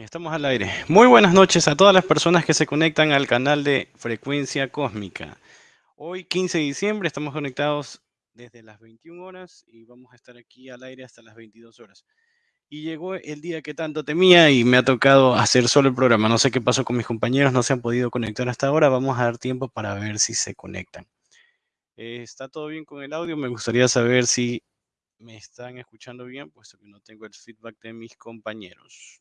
Estamos al aire. Muy buenas noches a todas las personas que se conectan al canal de Frecuencia Cósmica. Hoy, 15 de diciembre, estamos conectados desde las 21 horas y vamos a estar aquí al aire hasta las 22 horas. Y llegó el día que tanto temía y me ha tocado hacer solo el programa. No sé qué pasó con mis compañeros, no se han podido conectar hasta ahora. Vamos a dar tiempo para ver si se conectan. Eh, ¿Está todo bien con el audio? Me gustaría saber si me están escuchando bien, puesto que no tengo el feedback de mis compañeros.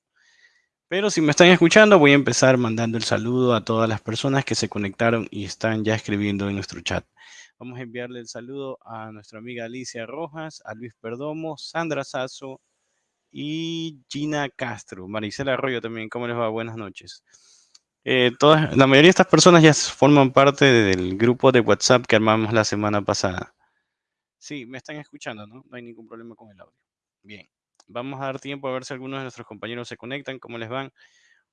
Pero si me están escuchando, voy a empezar mandando el saludo a todas las personas que se conectaron y están ya escribiendo en nuestro chat. Vamos a enviarle el saludo a nuestra amiga Alicia Rojas, a Luis Perdomo, Sandra Sazo y Gina Castro. Maricela Arroyo también, ¿cómo les va? Buenas noches. Eh, todas, la mayoría de estas personas ya forman parte del grupo de WhatsApp que armamos la semana pasada. Sí, me están escuchando, ¿no? No hay ningún problema con el audio. Bien, vamos a dar tiempo a ver si algunos de nuestros compañeros se conectan, cómo les van.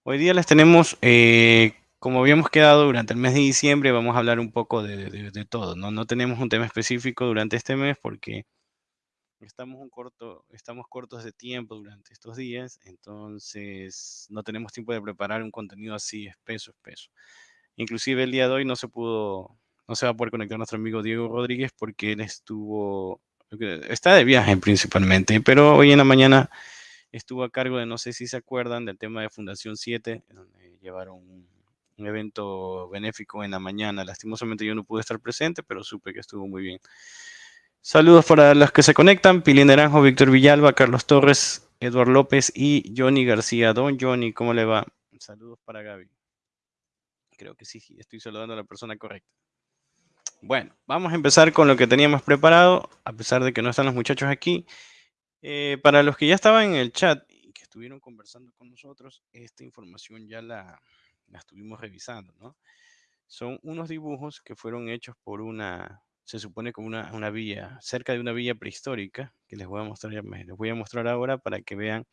Hoy día les tenemos, eh, como habíamos quedado durante el mes de diciembre, vamos a hablar un poco de, todo, ¿no? No tenemos un tema específico durante este mes porque estamos, un corto, estamos cortos de tiempo durante estos días, entonces no tenemos tiempo de preparar un contenido así espeso, espeso. Inclusive el día de hoy no se pudo no se va a poder conectar nuestro amigo Diego Rodríguez porque él estuvo, está de viaje principalmente, pero hoy en la mañana estuvo a cargo de, no sé si se acuerdan, del tema de Fundación 7, donde llevaron un, evento benéfico en la mañana. Lastimosamente yo no pude estar presente, pero supe que estuvo muy bien. Saludos para los que se conectan, Pili Naranjo, Víctor Villalba, Carlos Torres, Eduardo López y Johnny García. Don Johnny, ¿cómo le va? Saludos para Gaby. Creo que sí, estoy saludando a la persona correcta. Bueno, vamos a empezar con lo que teníamos preparado, a pesar de que no están los muchachos aquí. Eh, para los que ya estaban en el chat y que estuvieron conversando con nosotros, esta información ya la, estuvimos revisando. Son unos dibujos que fueron hechos por una, se supone como una, una villa, cerca de una villa prehistórica, que les voy a mostrar, les voy a mostrar ahora para que vean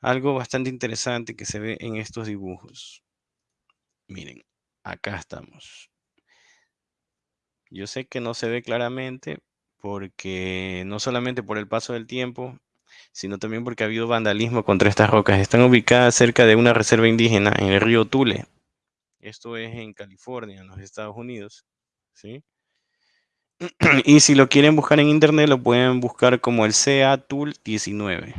algo bastante interesante que se ve en estos dibujos. Miren, acá estamos. Yo sé que no se ve claramente porque no solamente por el paso del tiempo, sino también porque ha habido vandalismo contra estas rocas. Están ubicadas cerca de una reserva indígena en el río Tule. Esto es en California, en los Estados Unidos. ¿sí? Y si lo quieren buscar en internet, lo pueden buscar como el CA Tul 19.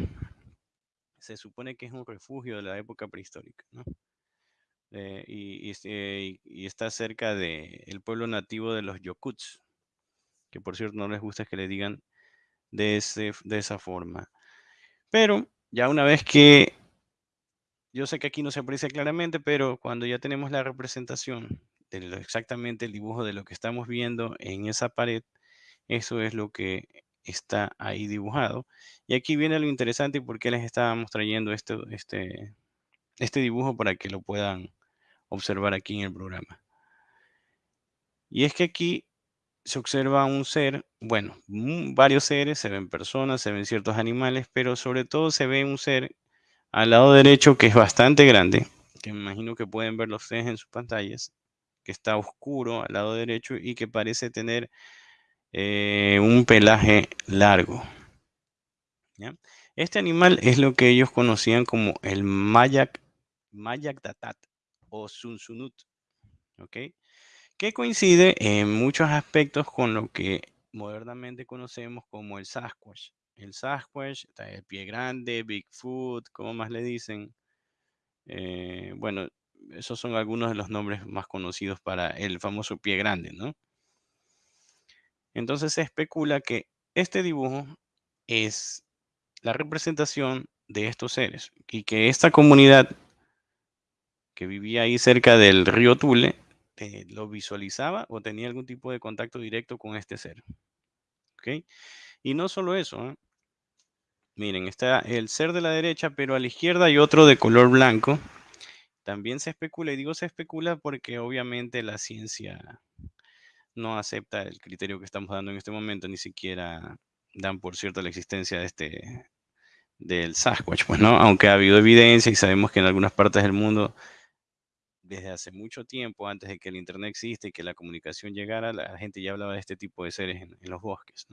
Se supone que es un refugio de la época prehistórica. ¿no? Eh, este, y, está cerca del pueblo nativo de los Yokuts, que por cierto no les gusta que le digan de, ese, de esa forma. Pero ya una vez que, yo sé que aquí no se aprecia claramente, pero cuando ya tenemos la representación de exactamente el dibujo de lo que estamos viendo en esa pared, eso es lo que está ahí dibujado. Y aquí viene lo interesante y por qué les estábamos trayendo este, este, este dibujo para que lo puedan observar aquí en el programa. Y es que aquí se observa un ser, bueno, varios seres, se ven personas, se ven ciertos animales, pero sobre todo se ve un ser al lado derecho que es bastante grande, que me imagino que pueden ver los ustedes en sus pantallas, que está oscuro al lado derecho y que parece tener eh, un pelaje largo. Este animal es lo que ellos conocían como el Mayak, Mayak Datat o Sunsunut, ¿ok? Que coincide en muchos aspectos con lo que modernamente conocemos como el Sasquatch. El Sasquatch, el pie grande, Bigfoot, como más le dicen. Eh, bueno, esos son algunos de los nombres más conocidos para el famoso pie grande, ¿no? Entonces se especula que este dibujo es la representación de estos seres y que esta comunidad que vivía ahí cerca del río Tule lo visualizaba o tenía algún tipo de contacto directo con este ser. ¿Ok? Y no solo eso. ¿eh? Miren, está el ser de la derecha, pero a la izquierda hay otro de color blanco. También se especula, y digo se especula porque obviamente la ciencia no acepta el criterio que estamos dando en este momento, ni siquiera dan por cierto la existencia de este del Sasquatch, pues no, aunque ha habido evidencia y sabemos que en algunas partes del mundo desde hace mucho tiempo, antes de que el Internet existe y que la comunicación llegara, la gente ya hablaba de este tipo de seres en, los bosques.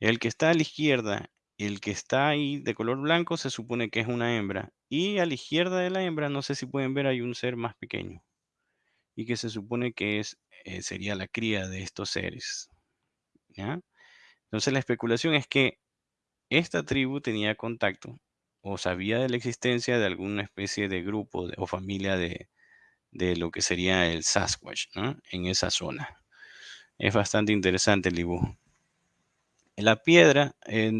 El que está a la izquierda el que está ahí de color blanco se supone que es una hembra. Y a la izquierda de la hembra, no sé si pueden ver, hay un ser más pequeño. Y que se supone que es, eh, sería la cría de estos seres. Entonces la especulación es que esta tribu tenía contacto o sabía de la existencia de alguna especie de grupo o familia de, de, lo que sería el Sasquatch en esa zona. Es bastante interesante el dibujo. La piedra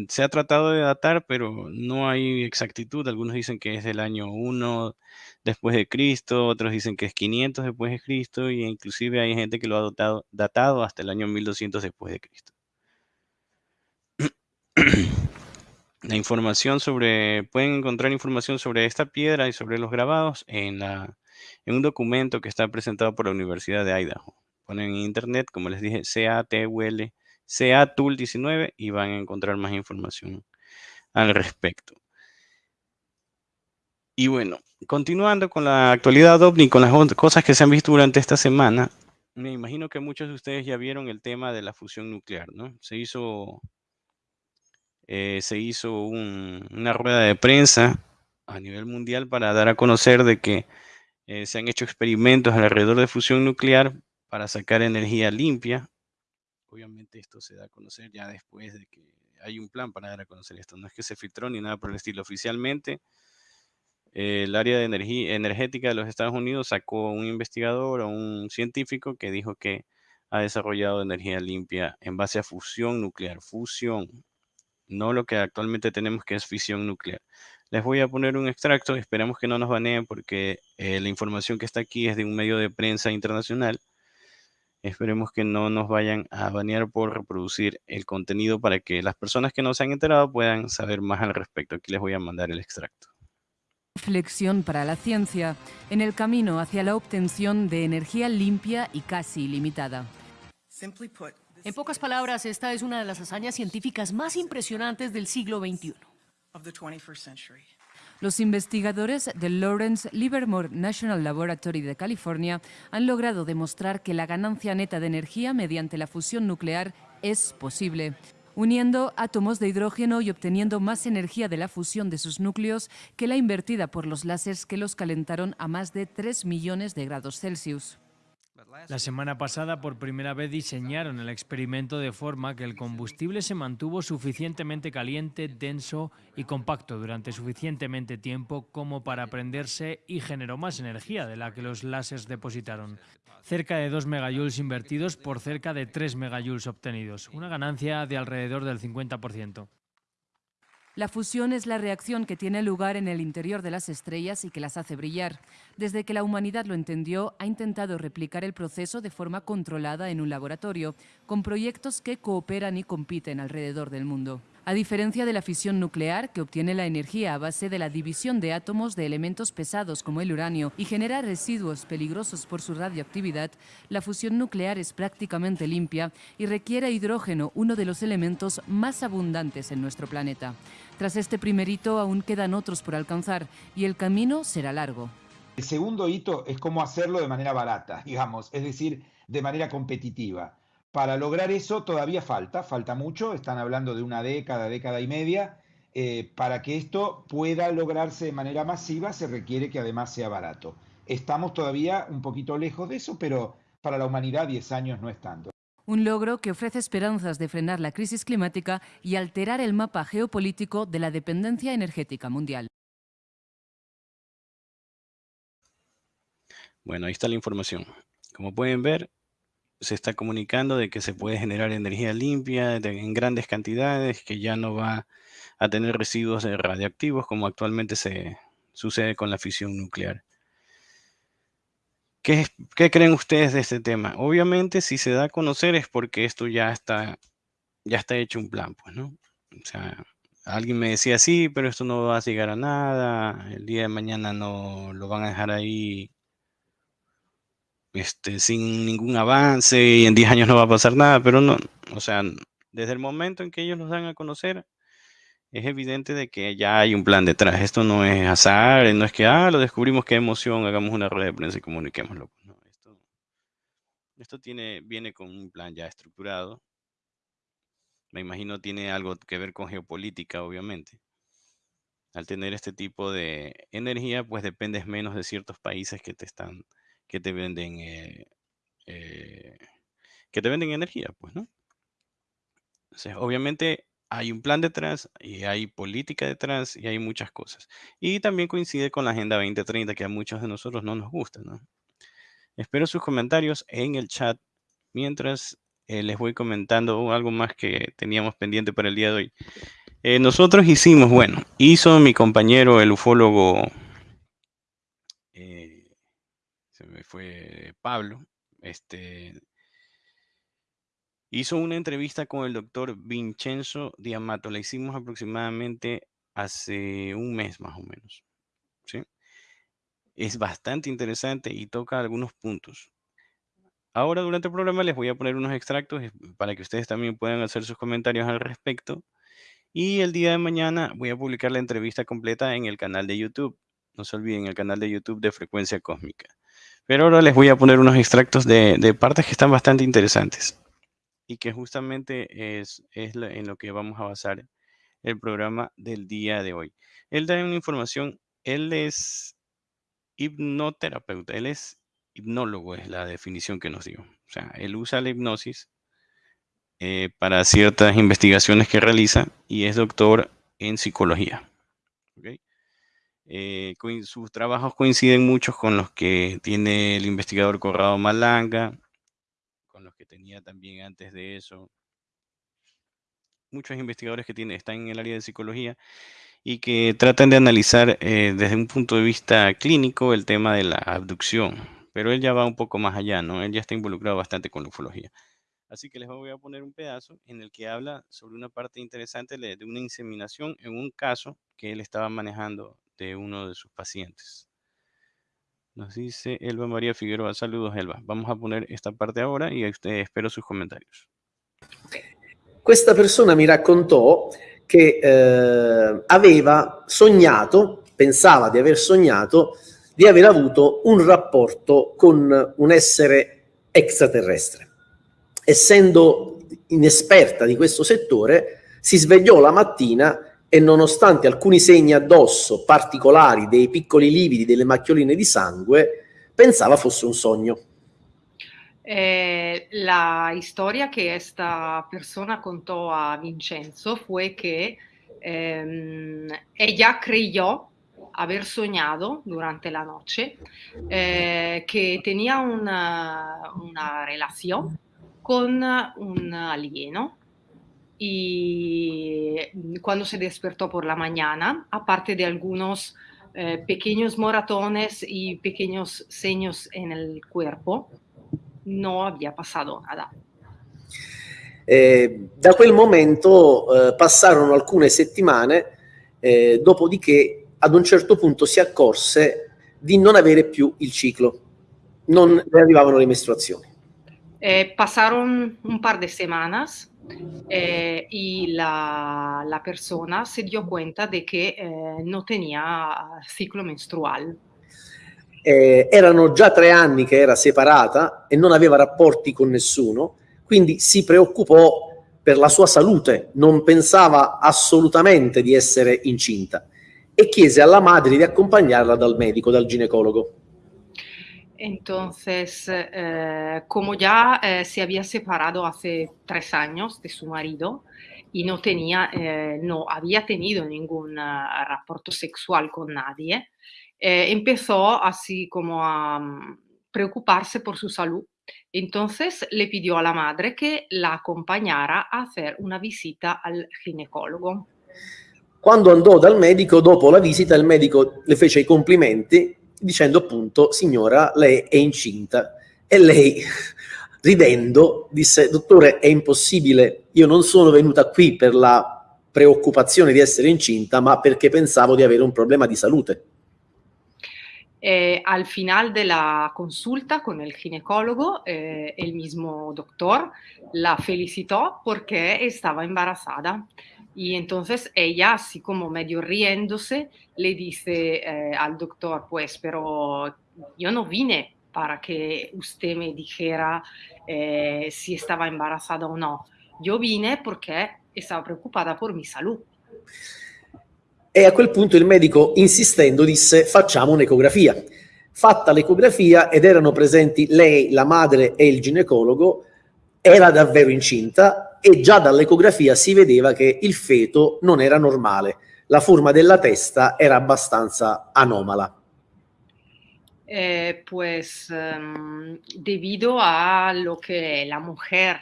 se ha tratado de datar, pero no hay exactitud. Algunos dicen que es del año 1 después de Cristo, otros dicen que es 500 después de Cristo, y inclusive hay gente que lo ha datado, datado hasta el año 1200 después de Cristo. La información sobre, pueden encontrar información sobre esta piedra y sobre los grabados en, en un documento que está presentado por la Universidad de Idaho. Ponen en internet, como les dije, CATUL Tool 19 y van a encontrar más información al respecto. Y bueno, continuando con la actualidad OVNI, con las cosas que se han visto durante esta semana, me imagino que muchos de ustedes ya vieron el tema de la fusión nuclear, ¿no? Se hizo, eh, se hizo una rueda de prensa a nivel mundial para dar a conocer de que eh, se han hecho experimentos alrededor de fusión nuclear para sacar energía limpia obviamente esto se da a conocer ya después de que hay un plan para dar a conocer esto. No es que se filtró ni nada por el estilo. Oficialmente, el área de energía energética de los Estados Unidos sacó un investigador o un científico que dijo que ha desarrollado energía limpia en base a fusión nuclear. Fusión, no lo que actualmente tenemos que es fisión nuclear. Les voy a poner un extracto, esperamos que no nos baneen porque eh, la información que está aquí es de un medio de prensa internacional Esperemos que no nos vayan a banear por reproducir el contenido para que las personas que no se han enterado puedan saber más al respecto. Aquí les voy a mandar el extracto. Reflexión para la ciencia en el camino hacia la obtención de energía limpia y casi ilimitada. En pocas palabras, esta es una de las hazañas científicas más impresionantes del siglo XXI. Los investigadores del Lawrence Livermore National Laboratory de California han logrado demostrar que la ganancia neta de energía mediante la fusión nuclear es posible uniendo átomos de hidrógeno y obteniendo más energía de la fusión de sus núcleos que la invertida por los láseres que los calentaron a más de 3 millones de grados Celsius. La semana pasada por primera vez diseñaron el experimento de forma que el combustible se mantuvo suficientemente caliente, denso y compacto durante suficientemente tiempo como para prenderse y generó más energía de la que los láseres depositaron. Cerca de 2 megajoules invertidos por cerca de 3 megajoules obtenidos, una ganancia de alrededor del 50%. La fusión es la reacción que tiene lugar en el interior de las estrellas y que las hace brillar. Desde que la humanidad lo entendió, ha intentado replicar el proceso de forma controlada en un laboratorio, con proyectos que cooperan y compiten alrededor del mundo. A diferencia de la fisión nuclear, que obtiene la energía a base de la división de átomos de elementos pesados como el uranio y genera residuos peligrosos por su radioactividad, la fusión nuclear es prácticamente limpia y requiere hidrógeno, uno de los elementos más abundantes en nuestro planeta. Tras este primer hito aún quedan otros por alcanzar y el camino será largo. El segundo hito es cómo hacerlo de manera barata, digamos, es decir, de manera competitiva. Para lograr eso todavía falta, falta mucho, están hablando de una década, década y media. Eh, para que esto pueda lograrse de manera masiva se requiere que además sea barato. Estamos todavía un poquito lejos de eso, pero para la humanidad 10 años no es tanto. Un logro que ofrece esperanzas de frenar la crisis climática y alterar el mapa geopolítico de la dependencia energética mundial. Bueno, ahí está la información. Como pueden ver, se está comunicando de que se puede generar energía limpia en grandes cantidades, que ya no va a tener residuos radioactivos como actualmente se sucede con la fisión nuclear. ¿Qué, ¿Qué, creen ustedes de este tema? Obviamente, si se da a conocer es porque esto ya está, ya está hecho un plan, pues, ¿no? O sea, alguien me decía, sí, pero esto no va a llegar a nada, el día de mañana no lo van a dejar ahí este, sin ningún avance y en 10 años no va a pasar nada, pero no, o sea, desde el momento en que ellos los dan a conocer, es evidente de que ya hay un plan detrás. Esto no es azar, no es que, ah, lo descubrimos, qué emoción, hagamos una rueda de prensa y comuniquémoslo. No, esto, esto tiene, viene con un plan ya estructurado Me imagino tiene algo que ver con geopolítica, obviamente. Al tener este tipo de energía, pues dependes menos de ciertos países que te están, que te venden, eh, eh, que te venden energía, pues, ¿no? Obviamente hay un plan detrás y hay política detrás y hay muchas cosas. Y también coincide con la Agenda 2030 que a muchos de nosotros no nos gusta, ¿no? Espero sus comentarios en el chat mientras eh, les voy comentando algo más que teníamos pendiente para el día de hoy. Nosotros hicimos, bueno, hizo mi compañero, el ufólogo, eh, se me fue Pablo, este, hizo una entrevista con el doctor Vincenzo Diamato. La hicimos aproximadamente hace un mes más o menos. ¿sí? Es bastante interesante y toca algunos puntos. Ahora durante el programa les voy a poner unos extractos para que ustedes también puedan hacer sus comentarios al respecto. Y el día de mañana voy a publicar la entrevista completa en el canal de YouTube. No se olviden, el canal de YouTube de Frecuencia Cósmica. Pero ahora les voy a poner unos extractos de, partes que están bastante interesantes y que justamente es, en lo que vamos a basar el programa del día de hoy. Él da una información, él es hipnoterapeuta, él es hipnólogo, es la definición que nos dio. O sea, él usa la hipnosis eh, para ciertas investigaciones que realiza y es doctor en psicología. Eh, sus trabajos coinciden muchos con los que tiene el investigador Corrado Malanga, los que tenía también antes de eso. Muchos investigadores que tiene, están en el área de psicología y que tratan de analizar eh, desde un punto de vista clínico el tema de la abducción. Pero él ya va un poco más allá, ¿no? Él ya está involucrado bastante con la ufología. Así que les voy a poner un pedazo en el que habla sobre una parte interesante de una inseminación en un caso que él estaba manejando de uno de sus pacientes. Nos dice Elba María Figueroa. Saludos, Elba. Vamos a poner esta parte ahora y espero sus comentarios. Questa persona mi raccontò che eh, aveva sognato, pensava di aver sognato, di aver avuto un rapporto con un essere extraterrestre. Essendo inesperta di questo settore, si svegliò la mattina e nonostante alcuni segni addosso particolari, dei piccoli lividi, delle macchioline di sangue, pensava fosse un sogno. Eh, la historia que esta persona contó a Vincenzo fue que eh, ella creyó haber soñado durante la noche eh, que tenía una, una relación con un alieno y cuando se despertó por la mañana, aparte de algunos eh, pequeños moratones y pequeños seños en el cuerpo, no había pasado nada. Eh, da quel momento eh, passarono alcune settimane, eh, dopodiché ad un certo punto si accorse di non avere più il ciclo, non le arrivavano le mestruazioni. Eh, pasaron un par de semanas eh, y la, la, persona se dio cuenta de que eh, no tenía ciclo menstrual. Eh, erano già tre anni che era separata e non aveva rapporti con nessuno, quindi si preoccupò per la sua salute, non pensava assolutamente di essere incinta e chiese alla madre di accompagnarla dal medico, dal ginecologo. Entonces, eh, como ya eh, se había separado hace tres años de su marido y no tenía, eh, no había tenido ningún uh, rapporto sexual con nadie, eh, empezó así como a um, preocuparse por su salud. Entonces le pidió a la madre que la acompañara a hacer una visita al ginecologo. Quando andò dal medico, dopo la visita, il medico le fece i complimenti dicendo appunto, signora, lei è incinta. E lei, ridendo, disse, dottore, è impossibile, io non sono venuta qui per la preoccupazione di essere incinta, ma perché pensavo di avere un problema di salute. Eh, al final de la consulta con el ginecólogo, eh, el mismo doctor la felicitó porque estaba embarazada. Y entonces ella, así como medio riéndose, le dice eh, al doctor, pues, pero yo no vine para que usted me dijera eh, si estaba embarazada o no. Yo vine porque estaba preocupada por mi salud. E a quel punto il medico, insistendo, disse facciamo un'ecografia. Fatta l'ecografia ed erano presenti lei, la madre e il ginecologo, era davvero incinta e già dall'ecografia si vedeva che il feto non era normale, la forma della testa era abbastanza anomala. Eh, pues um, debido a lo que la mujer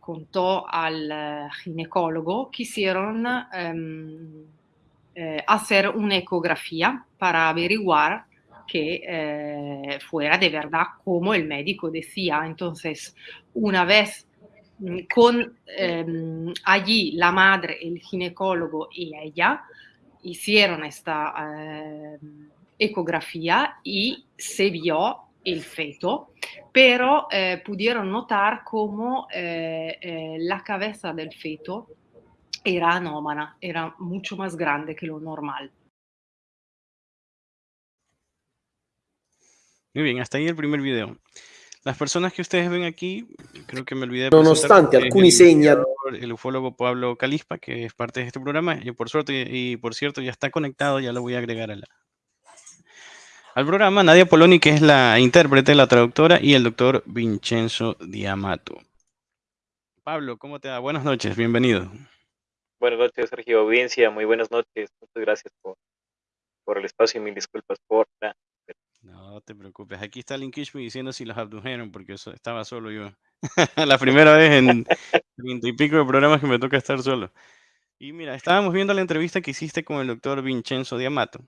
contó al ginecólogo, quisieron um, eh, hacer una ecografía para averiguar que eh, fuera de verdad como el médico decía. Entonces, una vez con eh, allí la madre, el ginecólogo y ella hicieron esta eh, ecografía y se vio el feto, pero eh, pudieron notar cómo eh, eh, la cabeza del feto era anómana, era mucho más grande que lo normal. Muy bien, hasta ahí el primer video. Las personas que ustedes ven aquí, creo que me olvidé de Nonostante alcuni segni el ufólogo Pablo Calispa, que es parte de este programa, y por suerte y por cierto ya está conectado, ya lo voy a agregar a la, al programa, Nadia Poloni, que es la intérprete, la traductora, y el doctor Vincenzo Diamato. Pablo, ¿cómo te va? Buenas noches, bienvenido. Buenas noches, Sergio Audiencia, muy buenas noches. Muchas gracias por, por el espacio y mil disculpas por la... No te preocupes, aquí está Linkishmi diciendo si los abdujeron, porque eso, estaba solo yo. la primera vez en treinta y pico de programas que me toca estar solo. Y mira, estábamos viendo la entrevista que hiciste con el doctor Vincenzo Diamato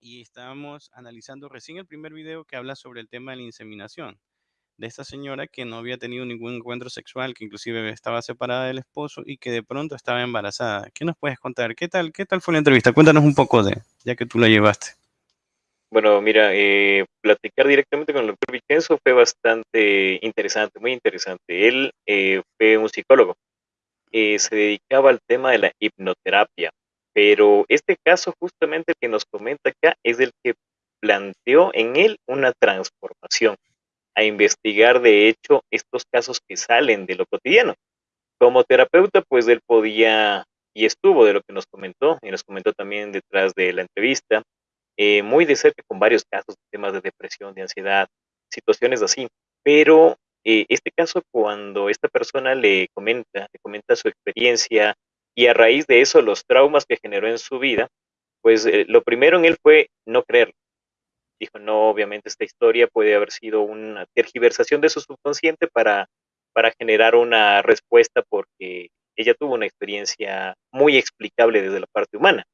y estábamos analizando recién el primer video que habla sobre el tema de la inseminación de esta señora que no había tenido ningún encuentro sexual, que inclusive estaba separada del esposo y que de pronto estaba embarazada. ¿Qué nos puedes contar? ¿Qué tal, qué tal fue la entrevista? Cuéntanos un poco de, ya que tú la llevaste. Bueno, mira, eh, platicar directamente con el doctor Vicenzo fue bastante interesante, muy interesante. Él eh, fue un psicólogo, eh, se dedicaba al tema de la hipnoterapia, pero este caso justamente el que nos comenta acá es el que planteó en él una transformación, a investigar de hecho estos casos que salen de lo cotidiano. Como terapeuta, pues él podía y estuvo de lo que nos comentó, y nos comentó también detrás de la entrevista, eh, muy de cerca con varios casos de temas de depresión, de ansiedad, situaciones así. Pero eh, este caso, cuando esta persona le comenta, le comenta su experiencia, y a raíz de eso los traumas que generó en su vida, pues eh, lo primero en él fue no creerlo. Dijo, no, obviamente esta historia puede haber sido una tergiversación de su subconsciente para, para generar una respuesta porque ella tuvo una experiencia muy explicable desde la parte humana.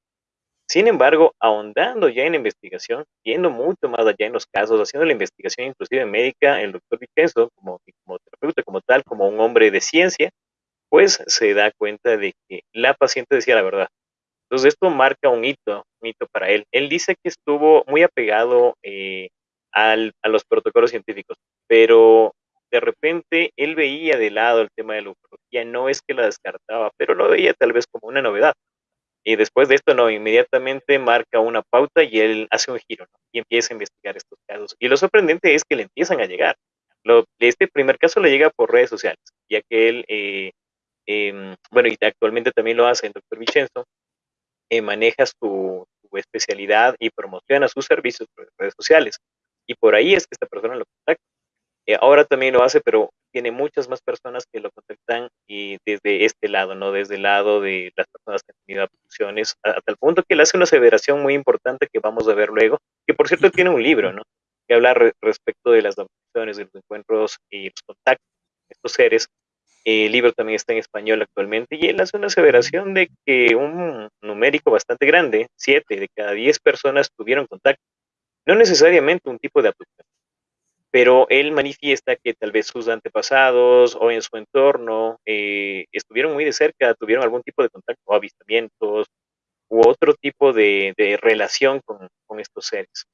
Sin embargo, ahondando ya en investigación, yendo mucho más allá en los casos, haciendo la investigación inclusive médica, el doctor Vicenzo, como, como terapeuta, como tal, como un hombre de ciencia, pues se da cuenta de que la paciente decía la verdad. Entonces esto marca un hito, un hito para él. Él dice que estuvo muy apegado eh, al, a los protocolos científicos, pero de repente él veía de lado el tema de la ufología, no es que la descartaba, pero lo veía tal vez como una novedad. Y después de esto, no, inmediatamente marca una pauta y él hace un giro y empieza a investigar estos casos. Y lo sorprendente es que le empiezan a llegar. Lo, este primer caso le llega por redes sociales, ya que él eh, Em, bueno, y actualmente también lo hace el doctor Vicenzo, eh, maneja su, especialidad y promociona sus servicios por redes sociales. Y por ahí es que esta persona lo contacta. Eh, ahora también lo hace, pero tiene muchas más personas que lo contactan y desde este lado, ¿no? Desde el lado de las personas que han tenido abducciones, a, tal punto que él hace una aseveración muy importante que vamos a ver luego, que por cierto tiene un libro, ¿no? Que habla respecto de las abducciones, de los encuentros y los contactos de estos seres el libro también está en español actualmente y él hace una aseveración de que un numérico bastante grande, siete de cada diez personas tuvieron contacto. No necesariamente un tipo de abducción, pero él manifiesta que tal vez sus antepasados o en su entorno eh, estuvieron muy de cerca, tuvieron algún tipo de contacto o avistamientos u otro tipo de, relación con estos seres.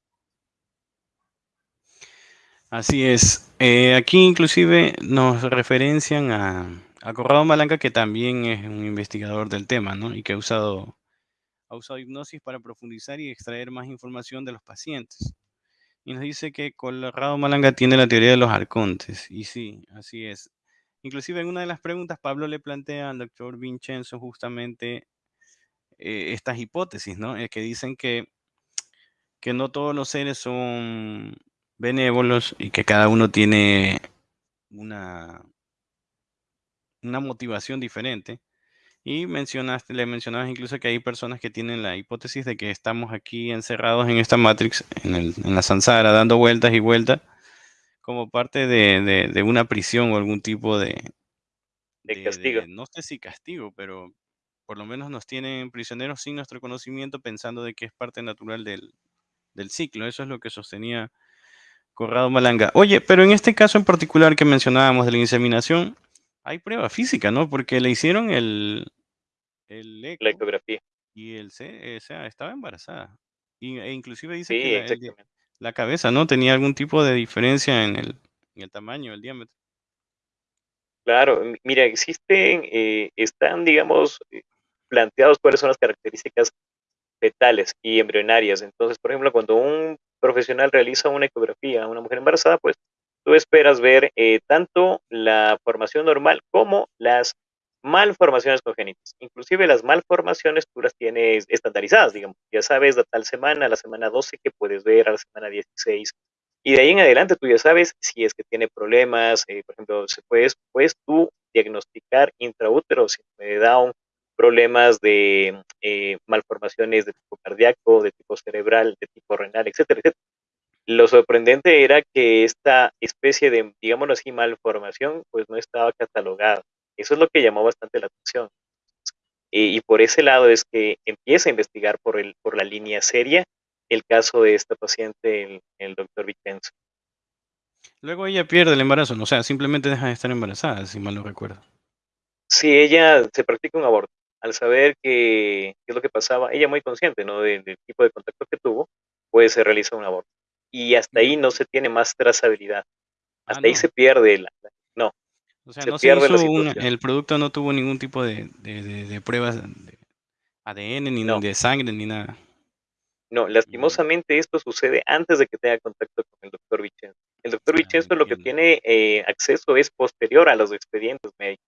Así es. Eh, aquí inclusive nos referencian a, a Corrado Malanca, que también es un investigador del tema, ¿no? Y que ha usado, ha usado hipnosis para profundizar y extraer más información de los pacientes. Y nos dice que Corrado Malanga tiene la teoría de los arcontes. Y sí, así es. Inclusive en una de las preguntas, Pablo le plantea al doctor Vincenzo justamente eh, estas hipótesis, ¿no? que dicen que, que no todos los seres son benévolos y que cada uno tiene una, una motivación diferente. Y mencionaste, le mencionabas incluso que hay personas que tienen la hipótesis de que estamos aquí encerrados en esta Matrix, en, el, en la Sansara, dando vueltas y vueltas, como parte de, de, una prisión o algún tipo de, de castigo. no sé si castigo, pero por lo menos nos tienen prisioneros sin nuestro conocimiento, pensando de que es parte natural del, del ciclo. Eso es lo que sostenía Corrado Malanga. Oye, pero en este caso en particular que mencionábamos de la inseminación, hay prueba física, ¿no? Porque le hicieron el, el la ecografía. Y él se, o sea, estaba embarazada. Y, e inclusive dice que la, cabeza, ¿no? Tenía algún tipo de diferencia en el, en el tamaño, el diámetro. Claro, mira, existen, eh, están, digamos, eh, planteados cuáles son las características fetales y embrionarias. Entonces, por ejemplo, cuando un profesional realiza una ecografía a una mujer embarazada, pues tú esperas ver eh, tanto la formación normal como las malformaciones congénitas. Inclusive las malformaciones tú las tienes estandarizadas, digamos. Ya sabes la tal semana, la semana 12 que puedes ver, a la semana 16. Y de ahí en adelante tú ya sabes si es que tiene problemas, eh, por ejemplo, puedes, puedes tú diagnosticar intraútero, si me da un problemas de eh, malformaciones de tipo cardíaco, de tipo cerebral, de tipo renal, etcétera, etcétera. Lo sorprendente era que esta especie de, digámoslo así, malformación, pues no estaba catalogada. Eso es lo que llamó bastante la atención. Y, por ese lado es que empieza a investigar por, el, por la línea seria el caso de esta paciente, el, el doctor Vicenzo. Luego ella pierde el embarazo, o sea, simplemente deja de estar embarazada, si mal no recuerdo. Sí, ella se practica un aborto al saber que, qué es lo que pasaba, ella muy consciente ¿no? del, tipo de contacto que tuvo, pues se realiza un aborto. Y hasta ahí no se tiene más trazabilidad. Ah, hasta ahí se pierde la, no. O sea, no pierde se el producto no tuvo ningún tipo de, de, pruebas de ADN, ni de sangre, ni nada. No, lastimosamente esto sucede antes de que tenga contacto con el doctor Vicenzo. El doctor ah, Vicenzo lo que tiene eh, acceso es posterior a los expedientes médicos.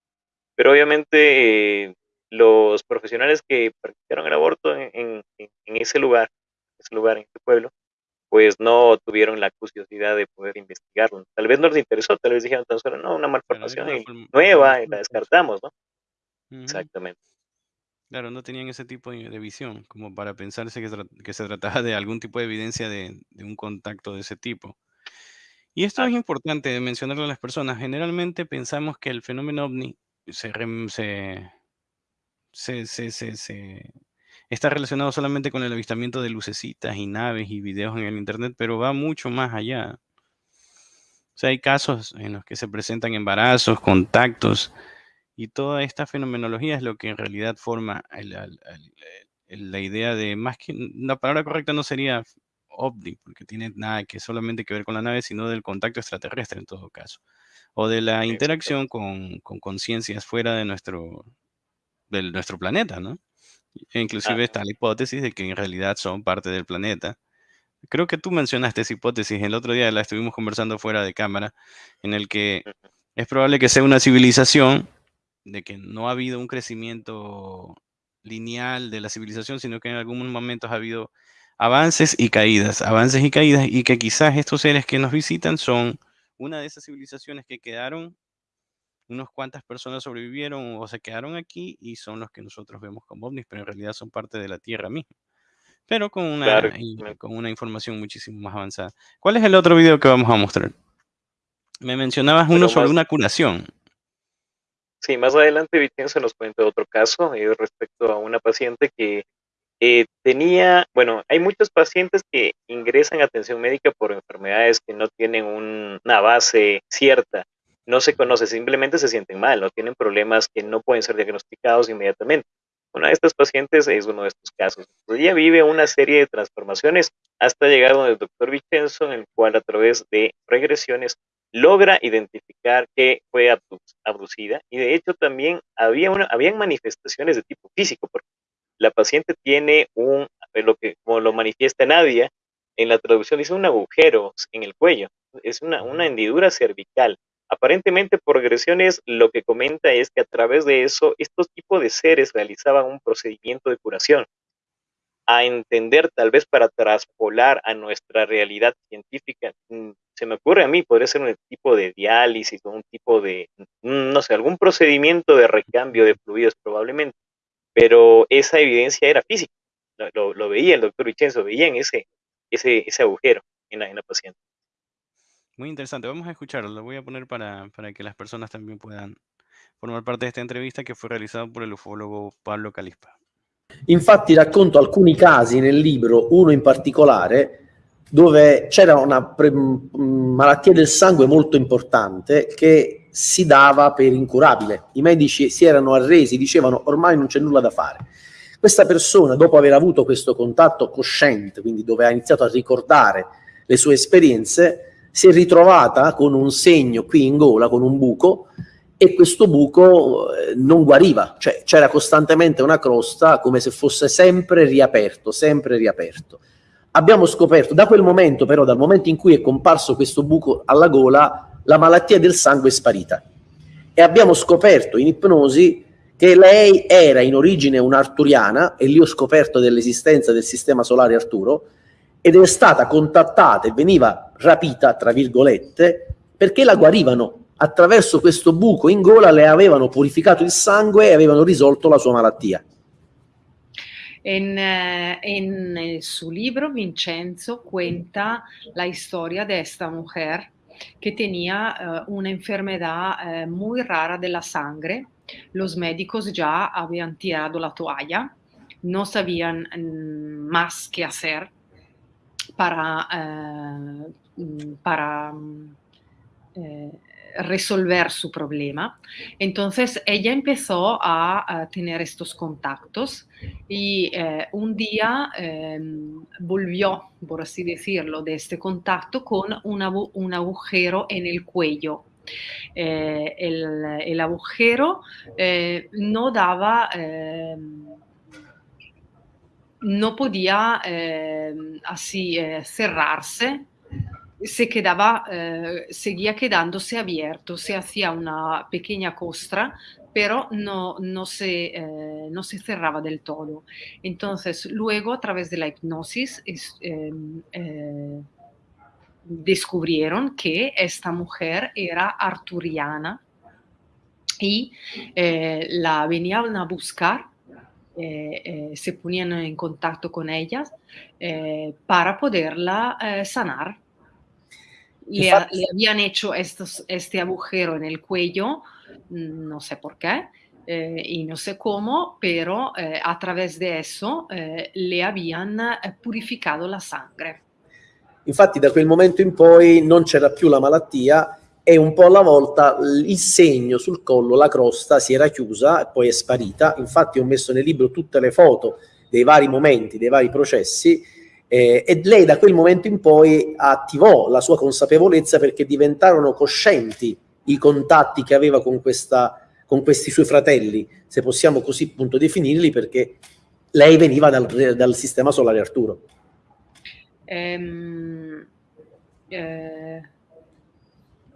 Pero obviamente eh, los profesionales que practicaron el aborto en, ese lugar, ese lugar, en ese pueblo, pues no tuvieron la curiosidad de poder investigarlo. Tal vez no les interesó, tal vez dijeron tan solo, no, una malformación nueva, y la descartamos, ¿no? Exactamente. Claro, no tenían ese tipo de visión, como para pensarse que, se trataba de algún tipo de evidencia de, un contacto de ese tipo. Y esto es importante mencionarlo a las personas. Generalmente pensamos que el fenómeno ovni se, se se, se, se, está relacionado solamente con el avistamiento de lucecitas y naves y videos en el Internet, pero va mucho más allá. O sea, hay casos en los que se presentan embarazos, contactos, y toda esta fenomenología es lo que en realidad forma la idea de, más que, la palabra correcta no sería ovni, porque tiene nada que solamente que ver con la nave, sino del contacto extraterrestre en todo caso, o de la interacción con conciencias fuera de nuestro, de nuestro planeta, ¿no? E inclusive está la hipótesis de que en realidad son parte del planeta. Creo que tú mencionaste esa hipótesis, el otro día la estuvimos conversando fuera de cámara, en el que es probable que sea una civilización, de que no ha habido un crecimiento lineal de la civilización, sino que en algunos momentos ha habido avances y caídas, avances y caídas, y que quizás estos seres que nos visitan son una de esas civilizaciones que quedaron unas cuantas personas sobrevivieron o se quedaron aquí y son los que nosotros vemos como ovnis, pero en realidad son parte de la Tierra misma. Pero con una, con una información muchísimo más avanzada. ¿Cuál es el otro video que vamos a mostrar? Me mencionabas uno sobre una curación. Sí, más adelante Vicenzo nos cuenta otro caso eh, respecto a una paciente que eh, tenía, bueno, hay muchos pacientes que ingresan a atención médica por enfermedades que no tienen una base cierta no se conoce, simplemente se sienten mal, no tienen problemas que no pueden ser diagnosticados inmediatamente. Una de estas pacientes es uno de estos casos. ella vive una serie de transformaciones hasta llegar donde el doctor Vicenzo, en el cual a través de regresiones logra identificar que fue abducida. Y de hecho también había una, habían manifestaciones de tipo físico, porque la paciente tiene un, lo que como lo manifiesta Nadia, en la traducción dice un agujero en el cuello, es una, una hendidura cervical Aparentemente por regresiones lo que comenta es que a través de eso estos tipos de seres realizaban un procedimiento de curación a entender tal vez para traspolar a nuestra realidad científica. Mm, se me ocurre a mí, podría ser un tipo de diálisis o un tipo de, mm, no sé, algún procedimiento de recambio de fluidos probablemente, pero esa evidencia era física, lo, veía el doctor Vicenzo, veía en ese, ese, ese agujero en la, en la paciente. Muy interesante, vamos a escucharlo, lo voy a poner para, para que las personas también puedan formar parte de esta entrevista que fue realizada por el ufólogo Pablo Calispa. Infatti racconto alcuni casi nel libro, uno in particolare, dove c'era una pre- malattia del sangue molto importante che si dava per incurabile. I medici si erano arresi, dicevano ormai non c'è nulla da fare. Questa persona, dopo aver avuto questo contatto cosciente, quindi dove ha iniziato a ricordare le sue esperienze, si è ritrovata con un segno qui in gola, con un buco, e questo buco eh, non guariva, cioè c'era costantemente una crosta come se fosse sempre riaperto, sempre riaperto. Abbiamo scoperto, da quel momento però, dal momento in cui è comparso questo buco alla gola, la malattia del sangue è sparita. E abbiamo scoperto in ipnosi che lei era in origine un'arturiana, e lì ho scoperto dell'esistenza del sistema solare Arturo, ed è stata contattata e veniva rapita, tra virgolette, perché la guarivano attraverso questo buco in gola le avevano purificato il sangue e avevano risolto la sua malattia. En, en, en, su libro Vincenzo cuenta la historia de esta mujer que tenía uh, una enfermedad uh, muy rara de la sangre. Los médicos ya habían tirado la toalla, no sabían mm, más qué hacer para, uh, para resolver su problema. Entonces ella empezó a, tener estos contactos y eh, un día eh, volvió, por así decirlo, de este contacto con una, un agujero en el cuello. Eh, el, el, agujero eh, no daba em, no podía eh, así eh, cerrarse se quedaba, eh, seguía quedándose abierto, se hacía una pequeña costra, pero no, no, se, eh, no se cerraba del todo. Entonces, luego, a través de la hipnosis, es, em, eh, descubrieron que esta mujer era arturiana y la venían a buscar eh, eh, se ponían en contacto con ellas eh, para poderla sanar le, le, habían hecho estos, este agujero en el cuello, mm, no sé por qué, eh, y no sé cómo, pero eh, a través de eso eh, le habían eh, purificato la sangre. Infatti da quel momento in poi non c'era più la malattia e un po' alla volta il segno sul collo, la crosta si era chiusa e poi è sparita. Infatti ho messo nel libro tutte le foto dei vari momenti, dei vari processi eh, e lei da quel momento in poi attivò la sua consapevolezza perché diventarono coscienti i contatti che aveva con, questa, con questi suoi fratelli, se possiamo così appunto definirli, perché lei veniva dal, dal sistema solare Arturo. Um, eh,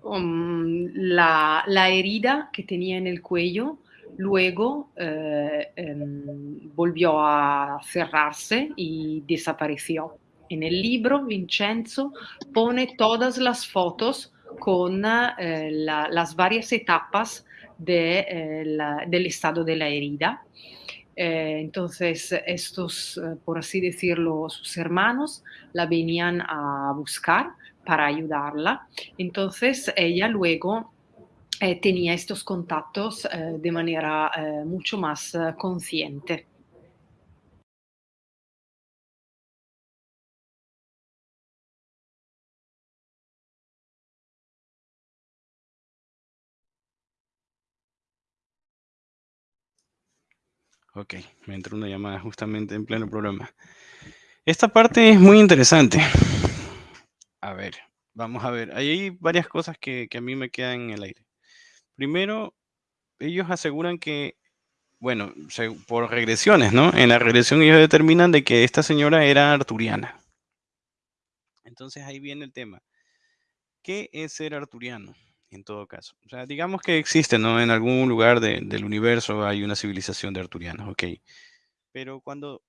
um, la, herida que tenía en el cuello Luego eh, eh, volvió a cerrarse y desapareció. En el libro, Vincenzo pone todas las fotos con eh, la, las varias etapas de, eh, del estado de la herida. Entonces, estos, por así decirlo, sus hermanos la venían a buscar para ayudarla. Entonces, ella luego eh, tenía estos contactos eh, de manera eh, mucho más eh, consciente. Ok, me entró una llamada justamente en pleno programa. Esta parte es muy interesante. A ver, vamos a ver. hay varias cosas que, a mí me quedan en el aire. Primero, ellos aseguran que, bueno, por regresiones, ¿no? En la regresión ellos determinan de que esta señora era arturiana. Entonces ahí viene el tema. ¿Qué es ser arturiano? en todo caso. O sea, digamos que existe, ¿no? En algún lugar del universo hay una civilización de arturianos, ok. Pero cuando,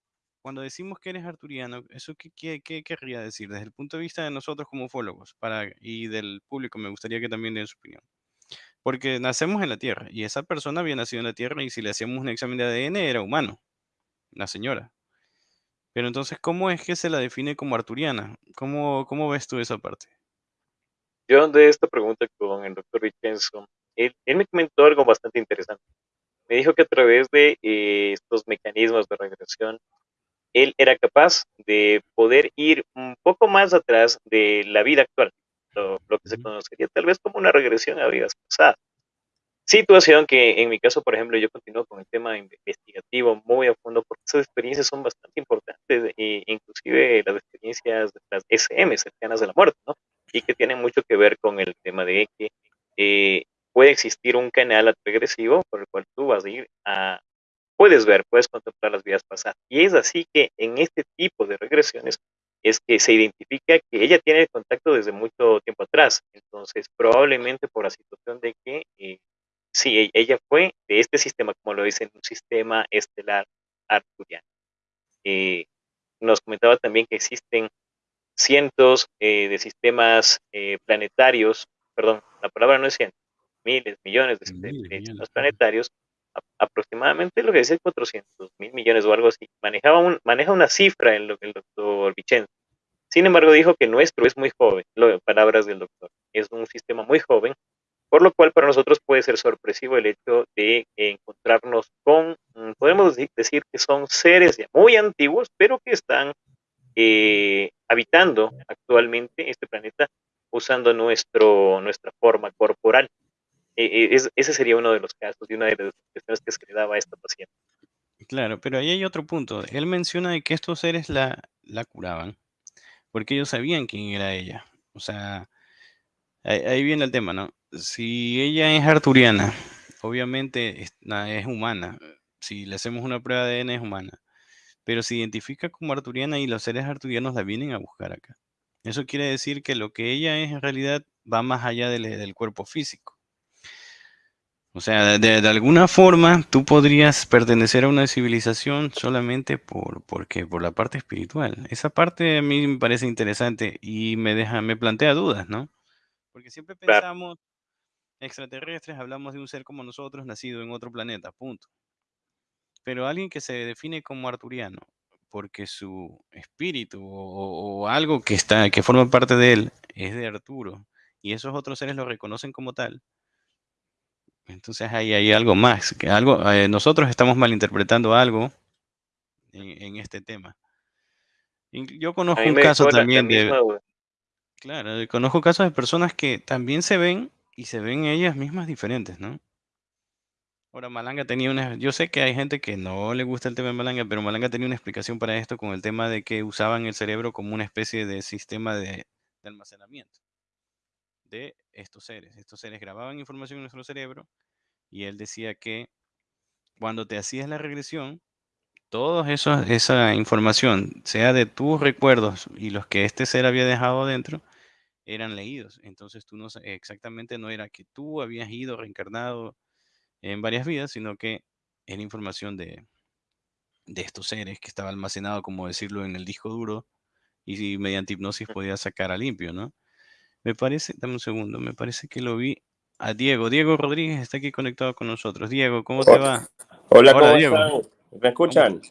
cuando decimos que eres arturiano, ¿eso qué, querría decir? Desde el punto de vista de nosotros como ufólogos y del público, me gustaría que también den su opinión. Porque nacemos en la Tierra y esa persona había nacido en la Tierra y si le hacíamos un examen de ADN era humano, la señora. Pero entonces, ¿cómo es que se la define como arturiana? ¿Cómo, ves tú esa parte? Yo de esta pregunta con el doctor Vincenzo, él, me comentó algo bastante interesante. Me dijo que a través de eh, estos mecanismos de regresión, él era capaz de poder ir un poco más atrás de la vida actual, lo, que se conocería tal vez como una regresión a vidas pasadas. Situación que en mi caso, por ejemplo, yo continúo con el tema investigativo muy a fondo porque esas experiencias son bastante importantes, e inclusive las experiencias, las SM, cercanas a la muerte, ¿no? y que tiene mucho que ver con el tema de que eh, puede existir un canal regresivo por el cual tú vas a ir a, puedes ver, puedes contemplar las vidas pasadas. Y es así que en este tipo de regresiones es que se identifica que ella tiene el contacto desde mucho tiempo atrás. Entonces, probablemente por la situación de que eh, sí, e, ella fue de este sistema, como lo dicen, un sistema estelar arturiano. Eh, nos comentaba también que existen cientos eh, de sistemas eh, planetarios, perdón, la palabra no es cientos, miles, millones de, sistemas planetarios, aproximadamente lo que dice 400 mil millones o algo así. Manejaba un, maneja una cifra el, el doctor Vicenzo. Sin embargo, dijo que nuestro es muy joven, lo, palabras del doctor, es un sistema muy joven, por lo cual para nosotros puede ser sorpresivo el hecho de encontrarnos con, mm, podemos decir que son seres ya muy antiguos, pero que están eh, habitando actualmente este planeta usando nuestro, nuestra forma corporal. E, e, ese sería uno de los casos y una de las que le daba a esta paciente. Claro, pero ahí hay otro punto. Él menciona de que estos seres la, la curaban porque ellos sabían quién era ella. O sea, ahí, viene el tema, ¿no? Si ella es arturiana, obviamente es, es humana. Si le hacemos una prueba de ADN es humana pero se identifica como arturiana y los seres arturianos la vienen a buscar acá. Eso quiere decir que lo que ella es en realidad va más allá del, cuerpo físico. O sea, de, alguna forma tú podrías pertenecer a una civilización solamente por, porque, por la parte espiritual. Esa parte a mí me parece interesante y me deja, me plantea dudas, ¿no? Porque siempre pensamos extraterrestres, hablamos de un ser como nosotros nacido en otro planeta, punto. Pero alguien que se define como arturiano, porque su espíritu o, algo que está, que forma parte de él, es de Arturo, y esos otros seres lo reconocen como tal. Entonces ahí hay algo más, que algo, eh, nosotros estamos malinterpretando algo en, este tema. Yo conozco un caso también de, claro, conozco casos de personas que también se ven y se ven ellas mismas diferentes, ¿no? Ahora, Malanga tenía una, yo sé que hay gente que no le gusta el tema de Malanga, pero Malanga tenía una explicación para esto con el tema de que usaban el cerebro como una especie de sistema de, almacenamiento de estos seres. Estos seres grababan información en nuestro cerebro y él decía que cuando te hacías la regresión, toda esa información, sea de tus recuerdos y los que este ser había dejado dentro, eran leídos. Entonces tú no exactamente no era que tú habías ido reencarnado en varias vidas, sino que era información de, de estos seres que estaba almacenado, como decirlo, en el disco duro y mediante hipnosis podía sacar a limpio, ¿no? Me parece, dame un segundo, me parece que lo vi a Diego. Diego Rodríguez está aquí conectado con nosotros. Diego, ¿cómo te va? Hola, ¿cómo Diego. ¿Me escuchan?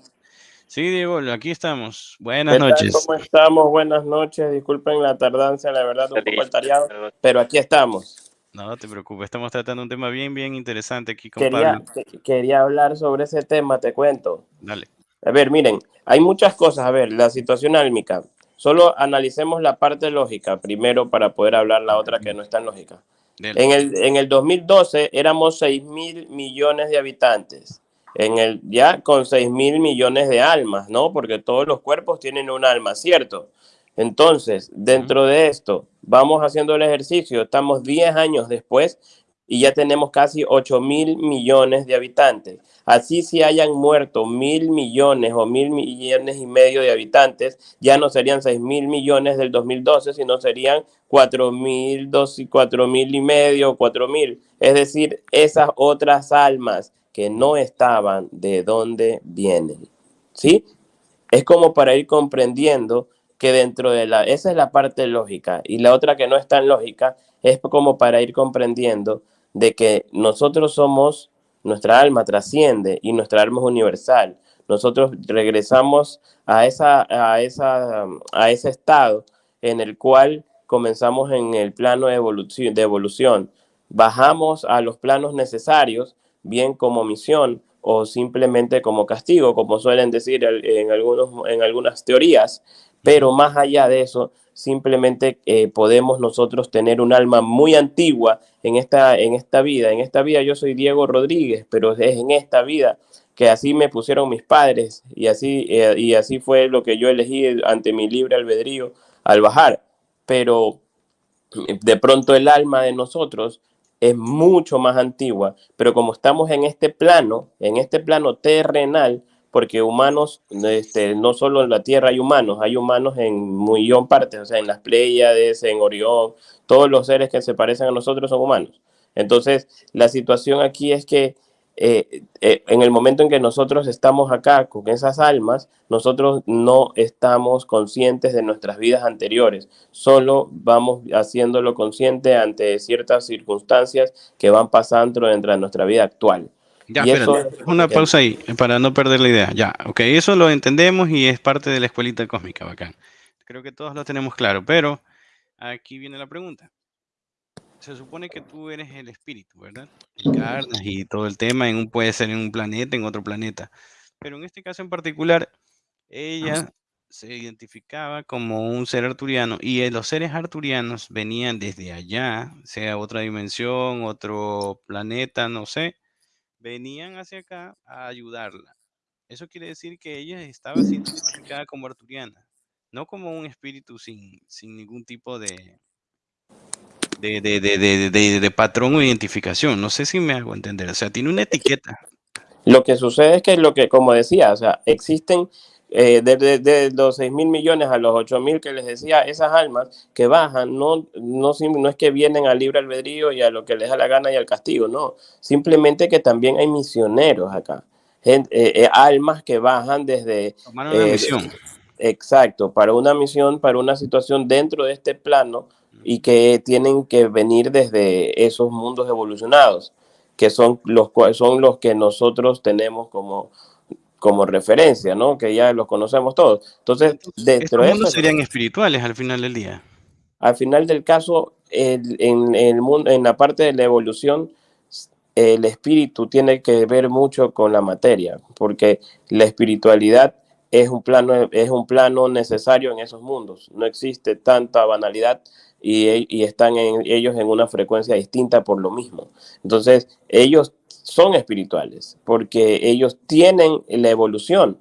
Sí, Diego, aquí estamos. Buenas noches. ¿Cómo estamos? Buenas noches. Disculpen la tardancia, la verdad, un poco altariado, pero aquí estamos. No te preocupes, estamos tratando un tema bien, bien interesante aquí con quería, Quería hablar sobre ese tema, te cuento. Dale. A ver, miren, hay muchas cosas. A ver, la situación álmica. Solo analicemos la parte lógica primero para poder hablar la otra que no es tan lógica. En el, en el 2012 éramos 6 mil millones de habitantes. En el, ya con 6 mil millones de almas, ¿no? Porque todos los cuerpos tienen un alma, ¿cierto? Entonces, dentro de esto, vamos haciendo el ejercicio, estamos 10 años después y ya tenemos casi 8 mil millones de habitantes. Así si hayan muerto mil millones o mil millones y medio de habitantes, ya no serían 6 mil millones del 2012, sino serían 4 mil, 4 mil y medio, 4 mil. Es decir, esas otras almas que no estaban, ¿de dónde vienen? ¿Sí? Es como para ir comprendiendo que dentro de la, esa es la parte lógica y la otra que no es tan lógica es como para ir comprendiendo de que nosotros somos, nuestra alma trasciende y nuestra alma es universal. Nosotros regresamos a, esa, a, esa, a ese estado en el cual comenzamos en el plano de evolución, de evolución. Bajamos a los planos necesarios, bien como misión, o simplemente como castigo, como suelen decir en, algunos, en algunas teorías. Pero más allá de eso, simplemente eh, podemos nosotros tener un alma muy antigua en esta, en esta vida. En esta vida yo soy Diego Rodríguez, pero es en esta vida que así me pusieron mis padres y así, eh, y así fue lo que yo elegí ante mi libre albedrío al bajar. Pero de pronto el alma de nosotros es mucho más antigua, pero como estamos en este plano, en este plano terrenal, porque humanos, este, no solo en la Tierra hay humanos, hay humanos en millón partes, o sea, en las Pléyades, en Orión, todos los seres que se parecen a nosotros son humanos. Entonces, la situación aquí es que eh, eh, en el momento en que nosotros estamos acá con esas almas, nosotros no estamos conscientes de nuestras vidas anteriores, solo vamos haciéndolo consciente ante ciertas circunstancias que van pasando dentro de nuestra vida actual. Ya, una pausa ahí, para no perder la idea. Ya, ok, eso lo entendemos y es parte de la escuelita cósmica, bacán. Creo que todos lo tenemos claro, pero aquí viene la pregunta se supone que tú eres el espíritu, ¿verdad? Encarnas y todo el tema, en un, puede ser en un planeta, en otro planeta. Pero en este caso en particular, ella se identificaba como un ser arturiano y eh, los seres arturianos venían desde allá, sea otra dimensión, otro planeta, no sé, venían hacia acá a ayudarla. Eso quiere decir que ella estaba siendo identificada como arturiana, no como un espíritu sin, sin ningún tipo de, de, de, de, de, patrón o identificación. No sé si me hago entender. O sea, tiene una etiqueta. Lo que sucede es que lo que, como decía, o sea, existen eh, desde de, los 6 mil millones a los 8 mil que les decía, esas almas que bajan, no, no, no es que vienen al libre albedrío y a lo que les da la gana y al castigo, no. Simplemente que también hay misioneros acá. Eh, eh, almas que bajan desde... Tomar una misión. Exacto, para una misión, para una situación dentro de este plano y que tienen que venir desde esos mundos evolucionados, que son los, son los que nosotros tenemos como, como referencia, ¿no? Que ya los conocemos todos. Entonces, dentro de mundos serían espirituales al final del día. Al final del caso, en, el mundo, en la parte de la evolución, el espíritu tiene que ver mucho con la materia, porque la espiritualidad es un plano, es un plano necesario en esos mundos. No existe tanta banalidad y, están ellos en una frecuencia distinta por lo mismo. Entonces, ellos son espirituales porque ellos tienen la evolución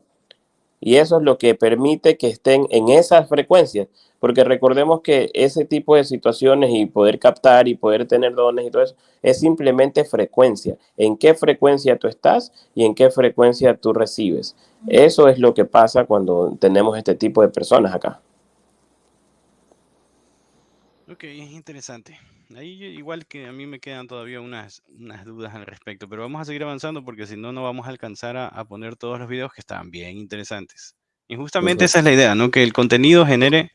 y eso es lo que permite que estén en esas frecuencias, porque recordemos que ese tipo de situaciones y poder captar y poder tener dones y todo eso es simplemente frecuencia. En qué frecuencia tú estás y en qué frecuencia tú recibes. Eso es lo que pasa cuando tenemos este tipo de personas acá. Ok, es interesante. Ahí igual que a mí me quedan todavía unas, unas dudas al respecto, pero vamos a seguir avanzando porque si no, no vamos a alcanzar a, poner todos los videos que están bien interesantes. Y justamente esa es la idea, ¿no? Que el contenido genere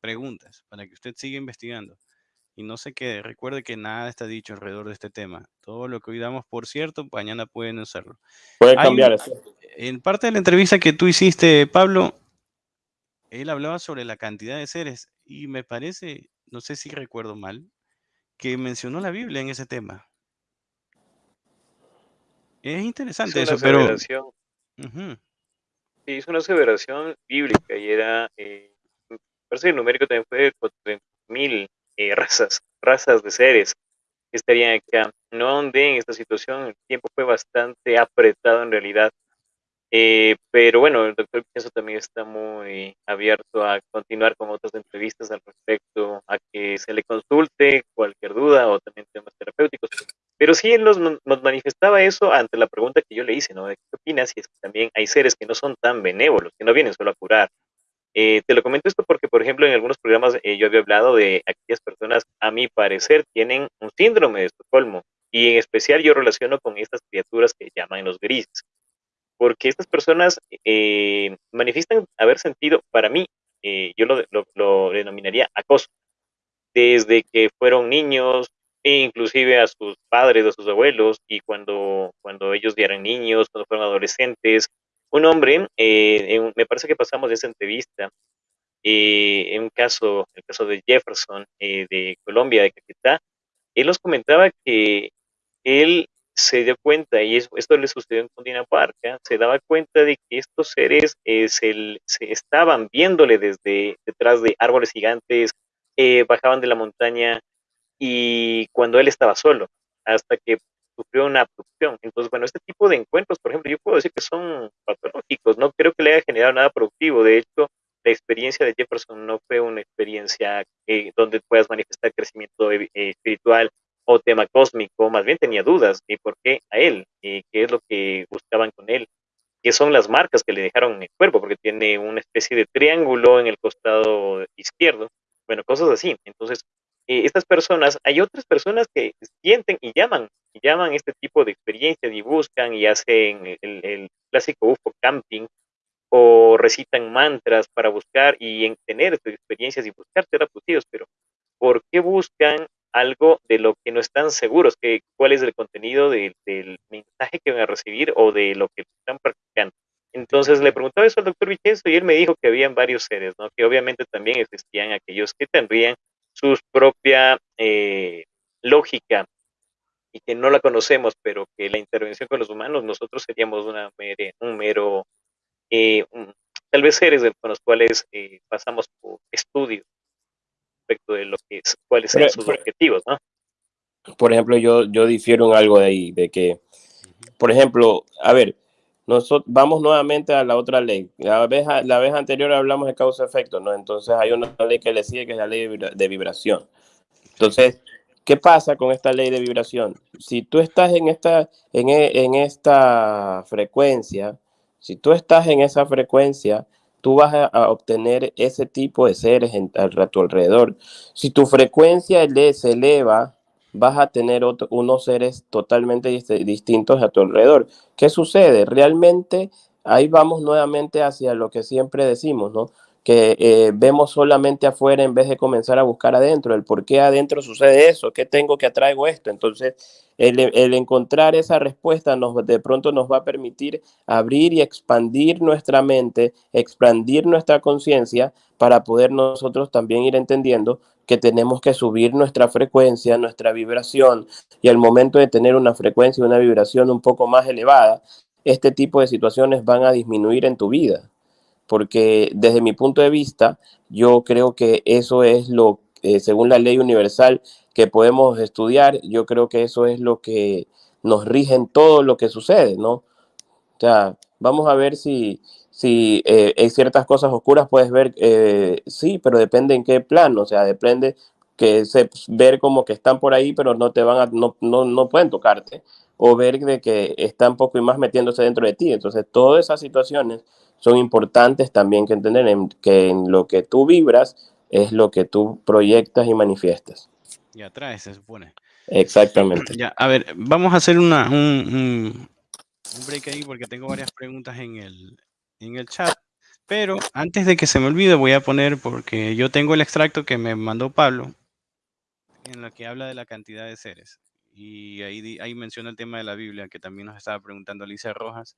preguntas para que usted siga investigando. Y no sé qué, recuerde que nada está dicho alrededor de este tema. Todo lo que hoy damos por cierto, mañana pueden usarlo. Puede cambiar eso. En parte de la entrevista que tú hiciste, Pablo, él hablaba sobre la cantidad de seres y me parece no sé si recuerdo mal, que mencionó la Biblia en ese tema. Es interesante eso, pero... Sí, hizo una aseveración bíblica y era, eh, parece que el numérico también fue de mil eh, razas, razas de seres que estarían acá. No andé en esta situación, el tiempo fue bastante apretado en realidad. Eh, pero bueno, el doctor Pienso también está muy abierto a continuar con otras entrevistas al respecto, a que se le consulte cualquier duda o también temas terapéuticos. Pero sí nos, nos manifestaba eso ante la pregunta que yo le hice, ¿no? ¿Qué opinas? Y es que también hay seres que no son tan benévolos, que no vienen solo a curar. Eh, te lo comento esto porque, por ejemplo, en algunos programas eh, yo había hablado de aquellas personas, a mi parecer, tienen un síndrome de Estocolmo. Y en especial yo relaciono con estas criaturas que llaman los grises porque estas personas eh, manifiestan haber sentido, para mí, eh, yo lo, denominaría acoso, desde que fueron niños, e inclusive a sus padres, a sus abuelos, y cuando, cuando ellos ya eran niños, cuando fueron adolescentes. Un hombre, eh, me parece que pasamos de esa entrevista, en un caso, el caso de Jefferson, de Colombia, de Caquetá, él nos comentaba que él se dio cuenta, y esto le sucedió en Cundinamarca, se daba cuenta de que estos seres eh, se, estaban viéndole desde detrás de árboles gigantes, eh, bajaban de la montaña y cuando él estaba solo, hasta que sufrió una abducción. Entonces, bueno, este tipo de encuentros, por ejemplo, yo puedo decir que son patológicos, no creo que le haya generado nada productivo. De hecho, la experiencia de Jefferson no fue una experiencia eh, donde puedas manifestar crecimiento espiritual tema cósmico, más bien tenía dudas de por qué a él, qué es lo que buscaban con él, qué son las marcas que le dejaron en el cuerpo, porque tiene una especie de triángulo en el costado izquierdo, bueno, cosas así. Entonces, eh, estas personas, hay otras personas que sienten y llaman, y llaman este tipo de experiencias y buscan y hacen el, clásico UFO camping o recitan mantras para buscar y tener estas experiencias y buscar terapeutas, pero ¿por qué buscan algo de lo que no están seguros, que cuál es el contenido del mensaje que van a recibir o de lo que están practicando. Entonces le preguntaba eso al doctor Vicenzo y él me dijo que habían varios seres, ¿no? que obviamente también existían aquellos que tendrían su propia eh, lógica y que no la conocemos, pero que la intervención con los humanos, nosotros seríamos una un mero, eh, tal vez seres con los cuales eh, pasamos por estudios respecto de lo que es, cuáles son sus objetivos, ¿no? Por ejemplo, yo, yo difiero en algo de ahí, de que, por ejemplo, a ver, nosotros vamos nuevamente a la otra ley. La vez, la vez anterior hablamos de causa-efecto, ¿no? Entonces hay una ley que le sigue, que es la ley de vibración. Entonces, ¿qué pasa con esta ley de vibración? Si tú estás en esta, en, en esta frecuencia, si tú estás en esa frecuencia, tú vas a, obtener ese tipo de seres a tu alrededor. Si tu frecuencia se eleva, vas a tener unos seres totalmente distintos a tu alrededor. ¿Qué sucede? Realmente ahí vamos nuevamente hacia lo que siempre decimos, ¿no? Que eh, vemos solamente afuera en vez de comenzar a buscar adentro, el por qué adentro sucede eso, qué tengo que atraigo esto. Entonces, el, el, encontrar esa respuesta nos, de pronto nos va a permitir abrir y expandir nuestra mente, expandir nuestra conciencia para poder nosotros también ir entendiendo que tenemos que subir nuestra frecuencia, nuestra vibración, y al momento de tener una frecuencia una vibración un poco más elevada, este tipo de situaciones van a disminuir en tu vida porque desde mi punto de vista, yo creo que eso es lo, eh, según la ley universal que podemos estudiar, yo creo que eso es lo que nos rige en todo lo que sucede, ¿no? O sea, vamos a ver si, si eh, hay ciertas cosas oscuras, puedes ver, eh, sí, pero depende en qué plano, o sea, depende que se, ver como que están por ahí, pero no te van a, no, no, no pueden tocarte, o ver de que están poco y más metiéndose dentro de ti. Entonces, todas esas situaciones son importantes también que entender que en lo que tú vibras es lo que tú proyectas y manifiestas. Y atraes, se supone. Exactamente. Ya, a ver, vamos a hacer una, un, break ahí porque tengo varias preguntas en el, en el chat. Pero antes de que se me olvide, voy a poner, porque yo tengo el extracto que me mandó Pablo, en lo que habla de la cantidad de seres. Y ahí, ahí menciona el tema de la Biblia, que también nos estaba preguntando Alicia Rojas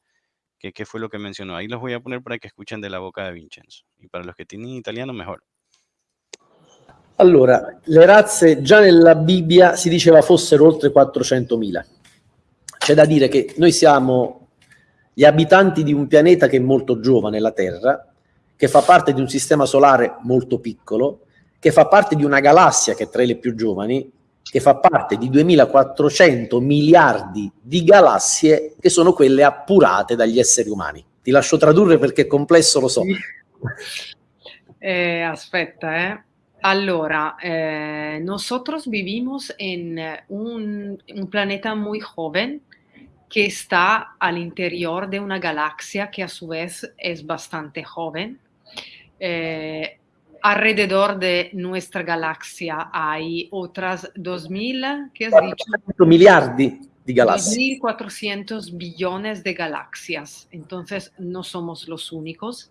qué fue lo que mencionó. Ahí los voy a poner para que escuchen de la boca de Vincenzo. Y para los che tienen italiano, mejor. Allora, le razze già nella Bibbia si diceva fossero oltre 400.000. C'è da dire che noi siamo gli abitanti di un pianeta che è molto giovane, la Terra, che fa parte di un sistema solare molto piccolo, che fa parte di una galassia che è tra le più giovani che fa parte di 2400 miliardi di galassie che sono quelle appurate dagli esseri umani. Ti lascio tradurre perché è complesso, lo so. Eh, aspetta, eh. Allora, eh, nosotros vivimos en un, un, planeta muy joven que está al de una galaxia que a su vez es bastante joven. Eh, alrededor de nuestra galaxia hay otras 2.000, ¿qué has dicho? miliardi de galaxias. 2.400 billones de galaxias. Entonces, no somos los únicos.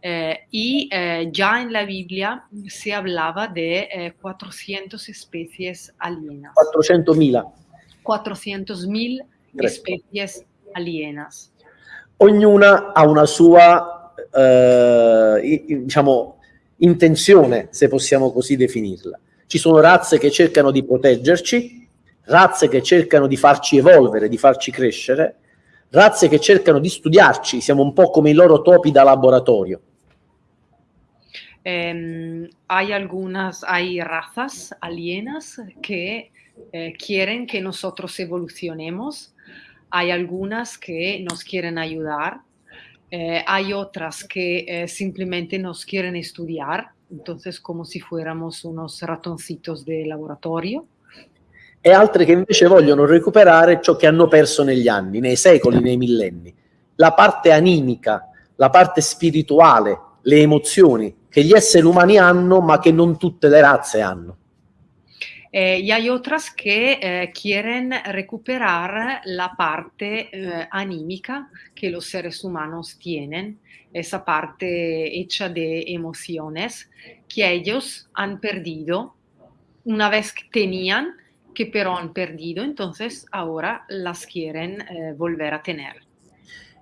Eh, y eh, ya en la Biblia se hablaba de eh, 400 especies alienas. 400.000. 400.000 especies alienas. Ognuna ha una sua, eh, diciamo, intenzione, se possiamo così definirla. Ci sono razze che cercano di proteggerci, razze che cercano di farci evolvere, di farci crescere, razze che cercano di studiarci, siamo un po' come i loro topi da laboratorio. Eh, hay algunas, hay razas alienas que eh, quieren que nosotros evolucionemos, hay algunas que nos quieren ayudar, eh, hay otras que eh, simplemente nos quieren estudiar, entonces como si fuéramos unos ratoncitos de laboratorio. E altre che invece vogliono recuperare ciò che hanno perso negli anni, nei secoli, nei millenni. La parte animica, la parte spirituale, le emozioni che gli esseri umani hanno ma che non tutte le razze hanno. Eh, y hay otras que eh, quieren recuperar la parte eh, anímica que los seres humanos tienen, esa parte hecha de emociones que ellos han perdido una vez que tenían, que pero han perdido, entonces ahora las quieren eh, volver a tener.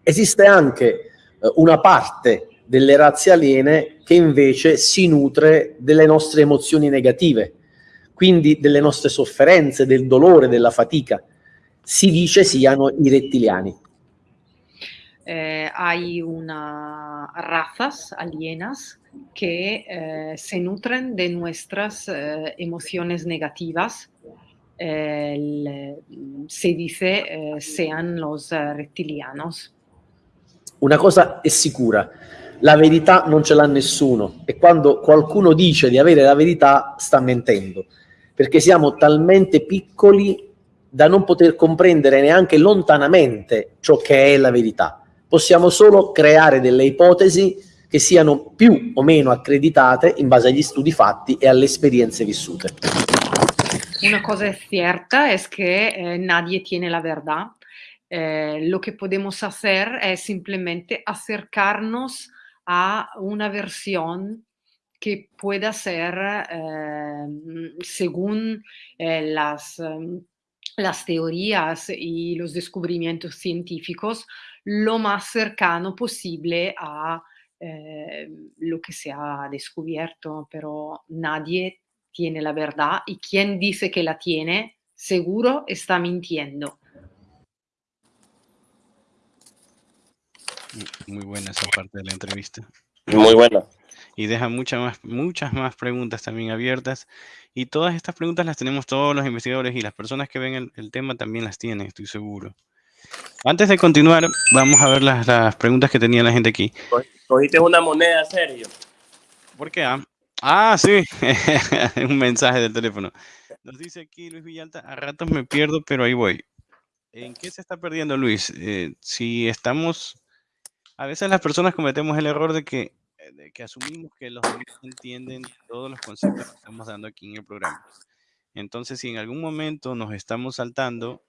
Esiste anche eh, una parte delle razze aliene che invece si nutre delle nostre emozioni negative quindi delle nostre sofferenze, del dolore, della fatica. Si dice siano i rettiliani. Eh, hay una razas alienas que eh, se nutren de nuestras eh, emociones negativas. El, se dice sean los rettilianos. Una cosa è sicura, la verità non ce l'ha nessuno e quando qualcuno dice di avere la verità sta mentendo perché siamo talmente piccoli da non poter comprendere neanche lontanamente ciò che è la verità. Possiamo solo creare delle ipotesi che siano più o meno accreditate in base agli studi fatti e alle esperienze vissute. Una cosa es cierta es que eh, nadie tiene la verdad. Eh, lo que podemos hacer es simplemente acercarnos a una versión que pueda ser, eh, según eh, las, um, las teorías y los descubrimientos científicos, lo más cercano posible a eh, lo que se ha descubierto, pero nadie tiene la verdad y quien dice que la tiene, seguro está mintiendo. Muy buena esa parte de la entrevista. Muy buena y deja muchas más, muchas más preguntas también abiertas. Y todas estas preguntas las tenemos todos los investigadores y las personas que ven el, tema también las tienen, estoy seguro. Antes de continuar, vamos a ver las, las preguntas que tenía la gente aquí. Cogiste una moneda, Sergio. ¿Por qué? Ah, ah sí, un mensaje del teléfono. Nos dice aquí Luis Villalta, a ratos me pierdo, pero ahí voy. ¿En qué se está perdiendo, Luis? Eh, si estamos, a veces las personas cometemos el error de que de que asumimos que los demás entienden todos los conceptos que estamos dando aquí en el programa. Entonces, si en algún momento nos estamos saltando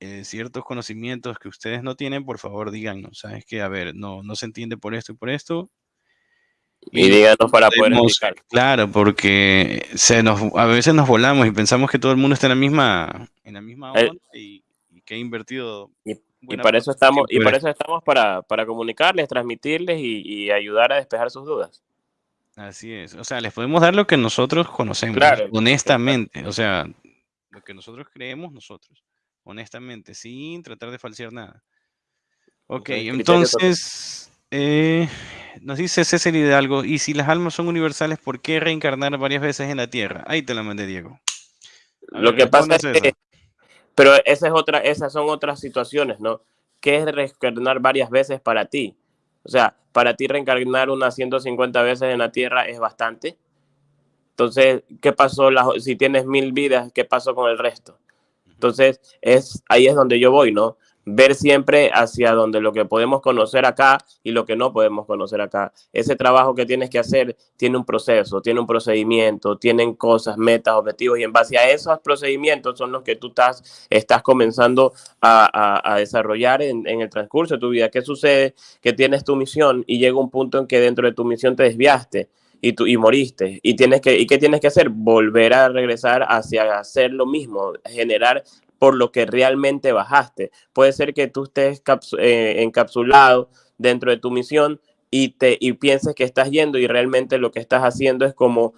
eh, ciertos conocimientos que ustedes no tienen, por favor díganos, ¿sabes? Que, a ver, no, no se entiende por esto y por esto. Y, díganos para poder explicar. Claro, porque se nos, a veces nos volamos y pensamos que todo el mundo está en la misma, en la misma onda y, que ha invertido y para eso estamos, y para eso estamos para, para comunicarles, transmitirles y, ayudar a despejar sus dudas. Así es. O sea, les podemos dar lo que nosotros conocemos, honestamente. O sea, lo que nosotros creemos nosotros, honestamente, sin tratar de falsear nada. Ok, entonces, eh, nos dice César Hidalgo, y si las almas son universales, ¿por qué reencarnar varias veces en la Tierra? Ahí te la mandé, Diego. lo que pasa es que pero esa es otra, esas son otras situaciones, ¿no? ¿Qué es reencarnar varias veces para ti? O sea, para ti reencarnar unas 150 veces en la Tierra es bastante. Entonces, ¿qué pasó? si tienes mil vidas, ¿qué pasó con el resto? Entonces, es, ahí es donde yo voy, ¿no? Ver siempre hacia donde lo que podemos conocer acá y lo que no podemos conocer acá. Ese trabajo que tienes que hacer tiene un proceso, tiene un procedimiento, tienen cosas, metas, objetivos y en base a esos procedimientos son los que tú estás, estás comenzando a, desarrollar en, en, el transcurso de tu vida. ¿Qué sucede? Que tienes tu misión y llega un punto en que dentro de tu misión te desviaste y, tú, y moriste. Y, tienes que, ¿Y qué tienes que hacer? Volver a regresar hacia hacer lo mismo, generar por lo que realmente bajaste. Puede ser que tú estés eh, encapsulado dentro de tu misión y, te, y pienses que estás yendo y realmente lo que estás haciendo es como,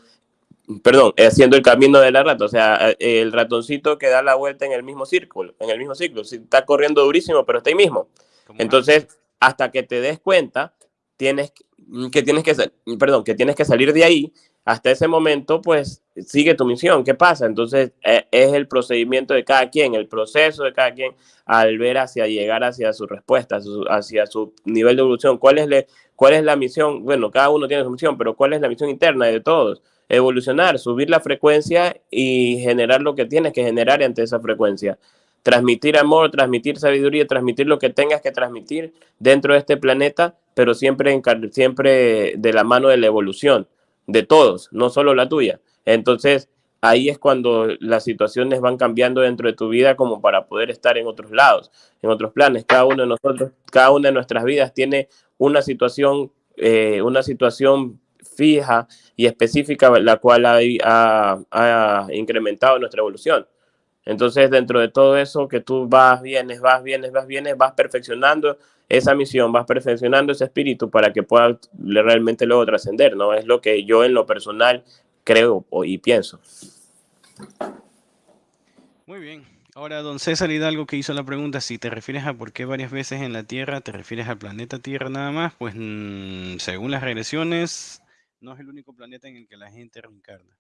perdón, haciendo el camino de la rata, o sea, eh, el ratoncito que da la vuelta en el mismo círculo, en el mismo ciclo, si está corriendo durísimo, pero está ahí mismo. Entonces, hasta que te des cuenta, tienes que, tienes que, perdón, que tienes que salir de ahí hasta ese momento, pues sigue tu misión. ¿Qué pasa? Entonces e, es el procedimiento de cada quien, el proceso de cada quien al ver hacia llegar hacia su respuesta, hacia su nivel de evolución. ¿Cuál es, ¿Cuál es la misión? Bueno, cada uno tiene su misión, pero ¿cuál es la misión interna de todos? Evolucionar, subir la frecuencia y generar lo que tienes que generar ante esa frecuencia. Transmitir amor, transmitir sabiduría, transmitir lo que tengas que transmitir dentro de este planeta, pero siempre, siempre de la mano de la evolución de todos, no solo la tuya. Entonces, ahí es cuando las situaciones van cambiando dentro de tu vida como para poder estar en otros lados, en otros planes. Cada uno de nosotros, cada una de nuestras vidas tiene una situación, eh, una situación fija y específica, la cual ha, ha, incrementado nuestra evolución. Entonces, dentro de todo eso, que tú vas, vienes, vas, vienes, vas, vienes, vas perfeccionando esa misión, vas perfeccionando ese espíritu para que pueda realmente luego trascender, ¿no? Es lo que yo en lo personal creo y pienso. Muy bien. Ahora, don César Hidalgo que hizo la pregunta, si te refieres a por qué varias veces en la Tierra, te refieres al planeta Tierra nada más, pues mm, según las regresiones, no es el único planeta en el que la gente reencarna.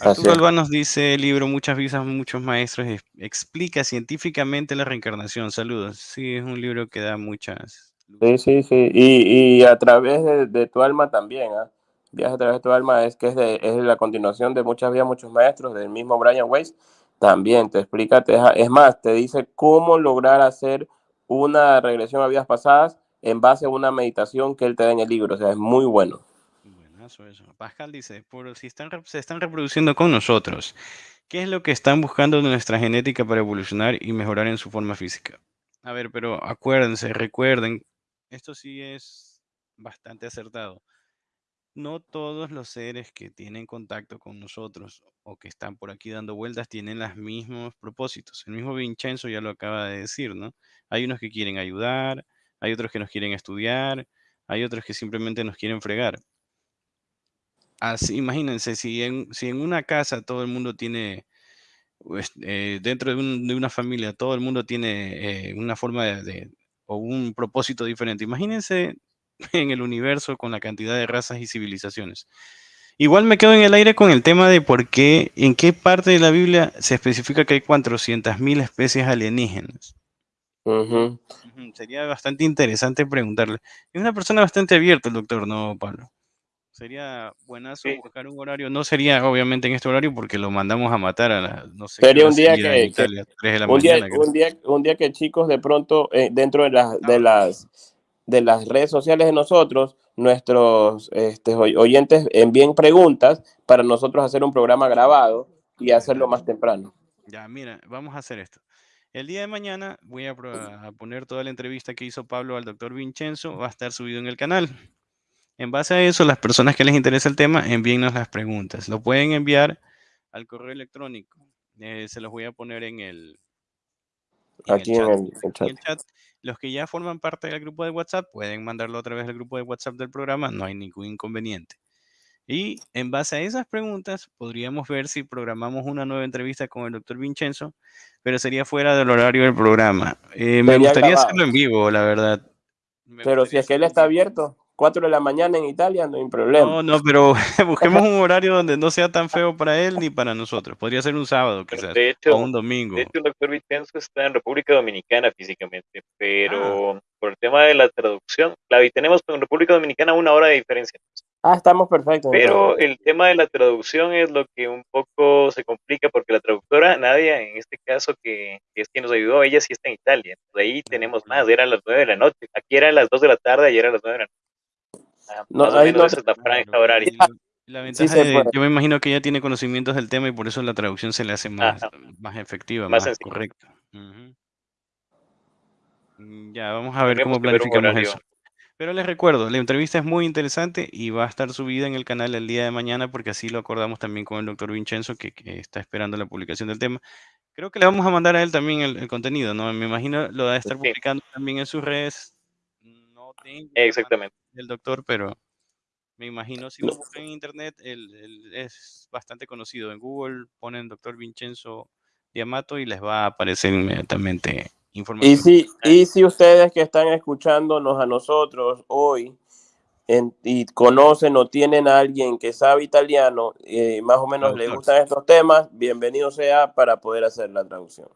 Arturo Alba nos dice el libro Muchas visas, muchos maestros, explica científicamente la reencarnación. Saludos. Sí, es un libro que da muchas. Sí, sí, sí. Y, a través de, tu alma también, ¿ah? Viaje a través de tu alma es que es, de, es la continuación de muchas vidas, muchos maestros, del mismo Brian Weiss. También te explica, es más, te dice cómo lograr hacer una regresión a vidas pasadas en base a una meditación que él te da en el libro. O sea, es muy bueno. Pascal dice, por si están, se están reproduciendo con nosotros, ¿qué es lo que están buscando de nuestra genética para evolucionar y mejorar en su forma física? A ver, pero acuérdense, recuerden, esto sí es bastante acertado. No todos los seres que tienen contacto con nosotros o que están por aquí dando vueltas tienen los mismos propósitos. El mismo Vincenzo ya lo acaba de decir, ¿no? Hay unos que quieren ayudar, hay otros que nos quieren estudiar, hay otros que simplemente nos quieren fregar así, imagínense, si en, si en una casa todo el mundo tiene, pues, eh, dentro de, una familia, todo el mundo tiene eh, una forma de, o un propósito diferente. Imagínense en el universo con la cantidad de razas y civilizaciones. Igual me quedo en el aire con el tema de por qué, en qué parte de la Biblia se especifica que hay 400.000 especies alienígenas. Sería bastante interesante preguntarle. Es una persona bastante abierta el doctor, ¿no, Pablo? Sería buenazo buscar un horario. No sería obviamente en este horario porque lo mandamos a matar a la, no sé. Sería un día que, un, día, un, día, un día que chicos de pronto eh, dentro de las, de las de las redes sociales de nosotros, nuestros este, oyentes envíen preguntas para nosotros hacer un programa grabado y hacerlo más temprano. Ya, mira, vamos a hacer esto. El día de mañana voy a, a poner toda la entrevista que hizo Pablo al doctor Vincenzo, va a estar subido en el canal. En base a eso, las personas que les interesa el tema, envíennos las preguntas. Lo pueden enviar al correo electrónico. Eh, se los voy a poner en el, Aquí en el, chat. Los que ya forman parte del grupo de WhatsApp pueden mandarlo a través del grupo de WhatsApp del programa, no hay ningún inconveniente. Y en base a esas preguntas, podríamos ver si programamos una nueva entrevista con el doctor Vincenzo, pero sería fuera del horario del programa. Eh, me gustaría hacerlo en vivo, la verdad. pero si es que él está abierto. 4 de la mañana en Italia, no hay problema. No, no, pero busquemos un horario donde no sea tan feo para él ni para nosotros. Podría ser un sábado, quizás, de hecho, o un domingo. De hecho, el doctor Vicenzo está en República Dominicana físicamente, pero ah. por tema de la traducción, claro, y tenemos con República Dominicana una hora de diferencia. Ah, estamos perfectos. Pero el tema de la traducción es lo que un poco se complica porque la traductora, Nadia, en este caso, que, es quien nos ayudó, ella sí está en Italia. De ahí tenemos más, eran las nueve de la noche. Aquí eran las dos de la tarde, ayer eran las nueve de la noche. Ah, no, más o menos esa es la franja horaria. La ventaja es, yo me imagino que ella tiene conocimientos del tema y por eso la traducción se le hace más, más efectiva, más, correcta. Mm, ya, vamos a ver cómo planificamos eso. Pero les recuerdo, la entrevista es muy interesante y va a estar subida en el canal el día de mañana porque así lo acordamos también con el doctor Vincenzo que, está esperando la publicación del tema. Creo que le vamos a mandar a él también el, contenido, ¿no? Me imagino lo va a estar publicando también en sus redes. Exactamente. el doctor, pero me imagino si lo buscan en internet, él, es bastante conocido. En Google ponen doctor Vincenzo Diamato y les va a aparecer inmediatamente y si, y si ustedes que están escuchándonos a nosotros hoy y conocen o tienen a alguien que sabe italiano, y más o menos le gustan estos temas, bienvenido sea para poder hacer la traducción.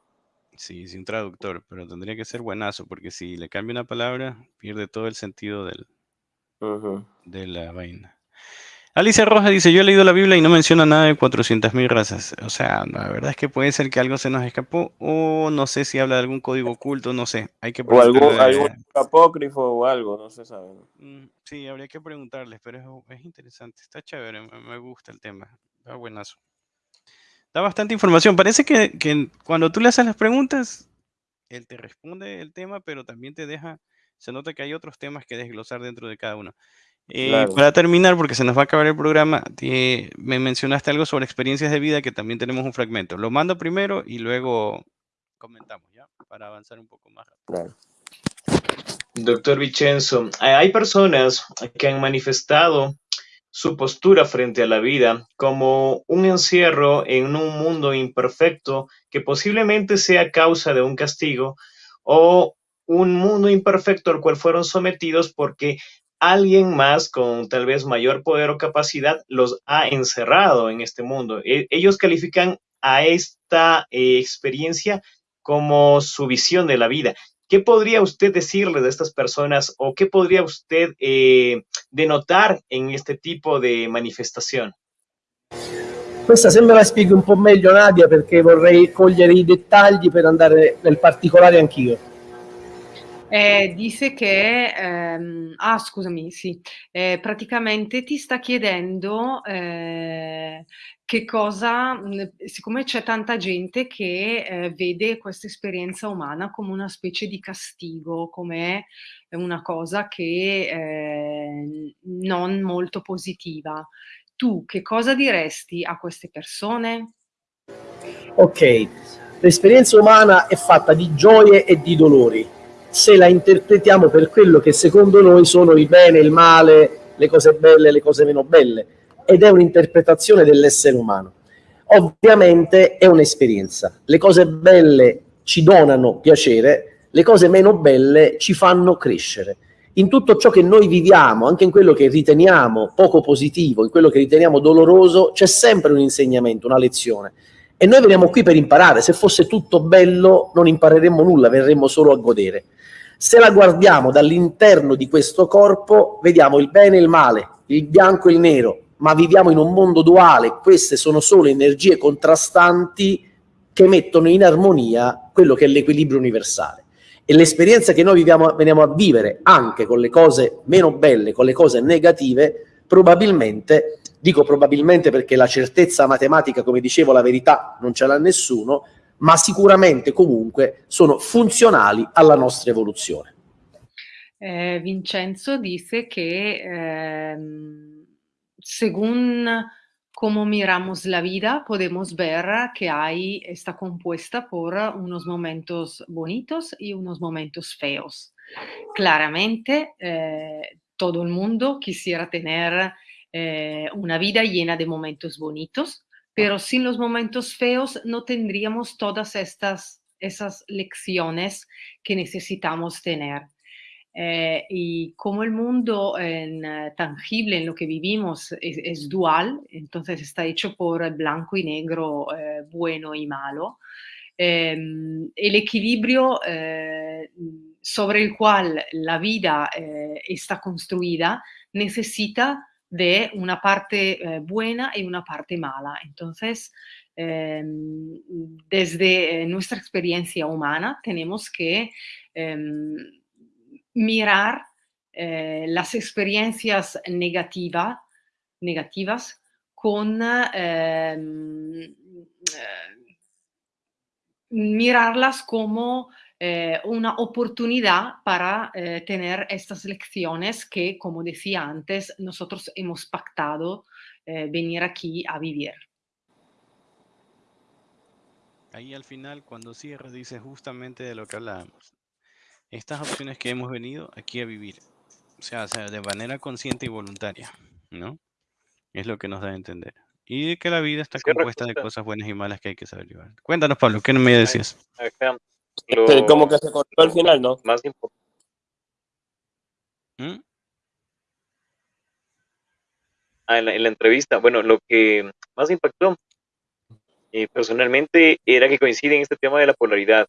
Sí, sin traductor, pero tendría que ser buenazo, porque si le cambia una palabra, pierde todo el sentido del, de la vaina. Alicia Rojas dice, yo he leído la Biblia y no menciona nada de 400.000 razas. O sea, la verdad es que puede ser que algo se nos escapó o no sé si habla de algún código oculto, no sé. Hay que o algún, apócrifo o algo, no se sabe. Mm, sí, habría que preguntarles, pero es, interesante, está chévere, me, gusta el tema, está buenazo. Da bastante información. Parece que, que cuando tú le haces las preguntas, él te responde el tema, pero también te deja, se nota que hay otros temas que desglosar dentro de cada uno. Eh, para terminar, porque se nos va a acabar el programa, me mencionaste algo sobre experiencias de vida que también tenemos un fragmento. Lo mando primero y luego comentamos, ¿ya? Para avanzar un poco más rápido. Doctor Vicenzo, hay personas que han manifestado su postura frente a la vida como un encierro en un mundo imperfecto que posiblemente sea causa de un castigo o un mundo imperfecto al cual fueron sometidos porque alguien más con tal vez mayor poder o capacidad los ha encerrado en este mundo. E, ellos califican a esta eh, experiencia como su visión de la vida. ¿Qué podría usted decirle de estas personas o qué podría usted eh, denotar en este tipo de manifestación? Questa se me la spieghi un po' meglio Nadia perché vorrei cogliere i dettagli per andare nel particolare anch'io. Eh, dice che, ehm, ah scusami, sì, eh, praticamente ti sta chiedendo eh, che cosa, siccome c'è tanta gente che eh, vede questa esperienza umana come una specie di castigo, come una cosa che eh, non molto positiva. Tu che cosa diresti a queste persone? Ok, l'esperienza umana è fatta di gioie e di dolori se la interpretiamo per quello che secondo noi sono il bene, il male, le cose belle, le cose meno belle, ed è un'interpretazione dell'essere umano. Ovviamente è un'esperienza. Le cose belle ci donano piacere, le cose meno belle ci fanno crescere. In tutto ciò che noi viviamo, anche in quello che riteniamo poco positivo, in quello che riteniamo doloroso, c'è sempre un insegnamento, una lezione. E noi veniamo qui per imparare. Se fosse tutto bello non impareremmo nulla, verremmo solo a godere. Se la guardiamo dall'interno di questo corpo, vediamo il bene e il male, il bianco e il nero, ma viviamo in un mondo duale, queste sono solo energie contrastanti che mettono in armonia quello che è l'equilibrio universale. E l'esperienza che noi viviamo, veniamo a vivere anche con le cose meno belle, con le cose negative, probabilmente, dico probabilmente perché la certezza matematica, come dicevo, la verità non ce l'ha nessuno, ma sicuramente comunque sono funzionali alla nostra evoluzione. Eh, Vincenzo dice que eh, según cómo miramos la vida, podemos ver que hay, está compuesta por unos momentos bonitos y unos momentos feos. Claramente, eh, todo el mundo quisiera tener eh, una vida llena de momentos bonitos, pero sin los momentos feos no tendríamos todas estas esas lecciones que necesitamos tener. Eh, y como el mundo en, eh, tangible en lo que vivimos es, dual, entonces está hecho por blanco y negro, eh, bueno y malo, em, el equilibrio sobre el cual la vida está construida necesita de una parte buena y una parte mala. Entonces, em, desde nuestra experiencia humana tenemos que mirar las experiencias negativas con ehm, mirarlas como eh, una oportunidad para eh, tener estas lecciones que, como decía antes, nosotros hemos pactado eh, venir aquí a vivir. Ahí al final, cuando cierra, dice justamente de lo que hablábamos. Estas opciones que hemos venido aquí a vivir, o sea, de manera consciente y voluntaria, ¿no? Es lo que nos da a entender. Y de que la vida está compuesta de cosas buenas y malas que hay que saber llevar. Cuéntanos, Pablo, ¿qué me decías? como que se cortó al final, ¿no? Más importante. ¿Mm? Ah, en la, entrevista, bueno, lo que más impactó eh, personalmente era que coincide en este tema de la polaridad.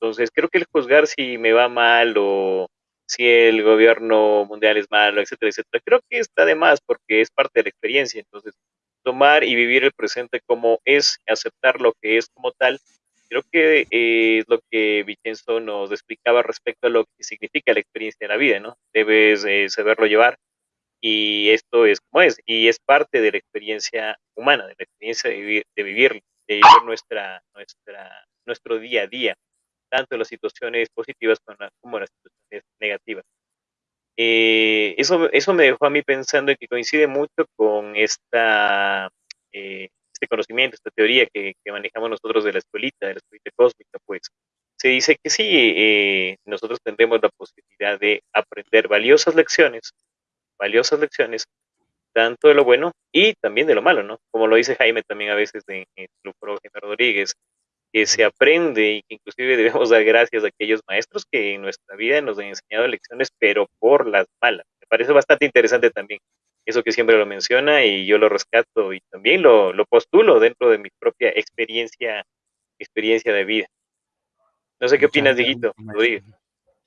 Entonces, creo que el juzgar si me va mal o si el gobierno mundial es malo, etcétera, etcétera, creo que está de más porque es parte de la experiencia. Entonces, tomar y vivir el presente como es, aceptar lo que es como tal, creo que eh, es lo que Vicenzo nos explicaba respecto a lo que significa la experiencia de la vida, ¿no? Debes eh, saberlo llevar y esto es como es, y es parte de la experiencia humana, de la experiencia de vivir, de vivir, nuestra, nuestra, nuestro día a día, tanto las situaciones positivas como las situaciones negativas. Eh, eso, eso me dejó a mí pensando en que coincide mucho con esta, eh, este conocimiento, esta teoría que, manejamos nosotros de la escuelita, de la escuelita cósmica, pues se dice que sí, eh, nosotros tendremos la posibilidad de aprender valiosas lecciones, valiosas lecciones, tanto de lo bueno y también de lo malo, ¿no? Como lo dice Jaime también a veces de, de Rodríguez, que se aprende y que inclusive debemos dar gracias a aquellos maestros que en nuestra vida nos han enseñado lecciones, pero por las malas. Me parece bastante interesante también eso que siempre lo menciona y yo lo rescato y también lo, lo postulo dentro de mi propia experiencia, experiencia de vida. No sé qué opinas, Diguito.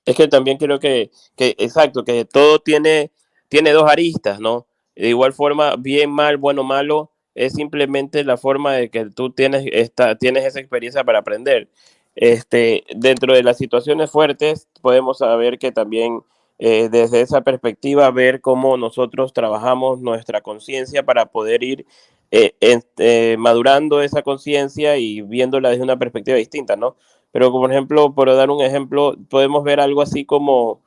Es que también creo que, que, exacto, que todo tiene, tiene dos aristas, ¿no? De igual forma, bien, mal, bueno, malo, es simplemente la forma de que tú tienes, esta, tienes esa experiencia para aprender. Este, dentro de las situaciones fuertes, podemos saber que también eh, desde esa perspectiva, ver cómo nosotros trabajamos nuestra conciencia para poder ir eh, eh, madurando esa conciencia y viéndola desde una perspectiva distinta, ¿no? Pero, por ejemplo, por dar un ejemplo, podemos ver algo así como,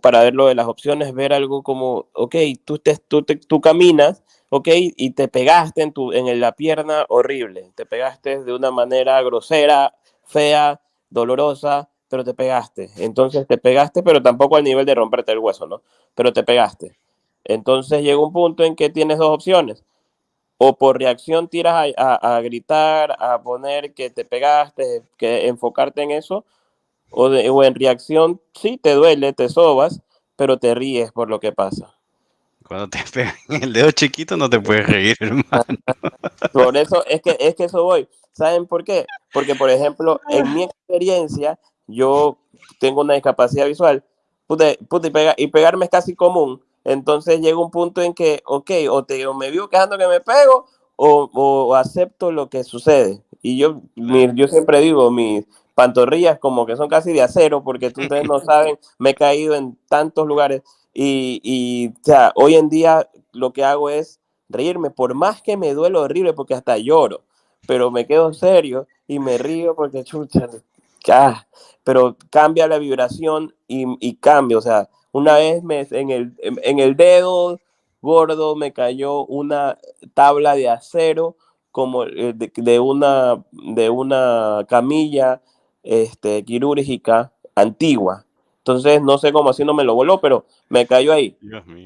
para ver lo de las opciones, ver algo como, ok, tú, te, tú, tú caminas ok, y te pegaste en, tu, en la pierna horrible, te pegaste de una manera grosera, fea, dolorosa, pero te pegaste. Entonces te pegaste, pero tampoco al nivel de romperte el hueso, ¿no? Pero te pegaste. Entonces llega un punto en que tienes dos opciones. O por reacción tiras a, gritar, a poner que te pegaste, que enfocarte en eso, o, o en reacción, sí, te duele, te sobas, pero te ríes por lo que pasa. Cuando te pegan el dedo chiquito no te puedes reír, hermano. Por eso es que, es que eso voy. ¿Saben por qué? Porque, por ejemplo, en mi experiencia, yo tengo una discapacidad visual, y, pegarme es casi común. Entonces llega un punto en que, ok, o, te, me vivo quejando que me pego, o, acepto lo que sucede. Y yo, yo siempre digo, mis pantorrillas como que son casi de acero, porque ustedes no saben, me he caído en tantos lugares y, o sea, hoy en día lo que hago es reírme, por más que me duele horrible, porque hasta lloro, pero me quedo serio y me río porque chucha, ya, pero cambia la vibración y, y cambia, o sea, una vez me, en, el, en, el dedo gordo me cayó una tabla de acero como eh, de, de, una, de una camilla este, quirúrgica antigua. Entonces, no sé cómo así no me lo voló, pero me cayó ahí.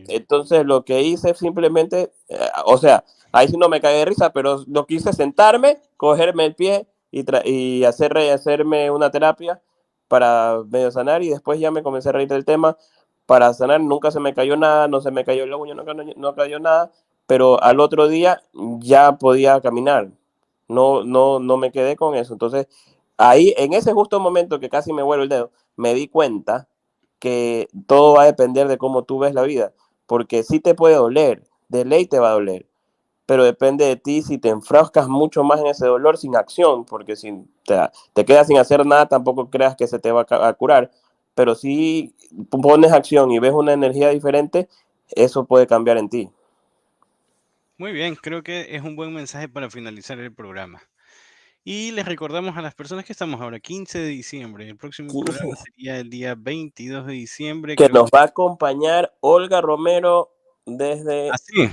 Entonces, lo que hice simplemente, eh, o sea, ahí sí no me caí de risa, pero lo quise sentarme, cogerme el pie y, y hacer, hacerme una terapia para medio sanar y después ya me comencé a reír del tema. Para sanar nunca se me cayó nada, no se me cayó el uña, no, no cayó nada, pero al otro día ya podía caminar. No, no, no me quedé con eso. Entonces, ahí, en ese justo momento que casi me vuelvo el dedo, me di cuenta que todo va a depender de cómo tú ves la vida, porque sí te puede doler, de ley te va a doler, pero depende de ti si te enfrascas mucho más en ese dolor sin acción, porque si te, te quedas sin hacer nada, tampoco creas que se te va a curar, pero si pones acción y ves una energía diferente, eso puede cambiar en ti. Muy bien, creo que es un buen mensaje para finalizar el programa. Y les recordamos a las personas que estamos ahora, 15 de diciembre. El próximo programa sería el día 22 de diciembre. Que nos va a acompañar Olga Romero desde... ¿Ah, sí?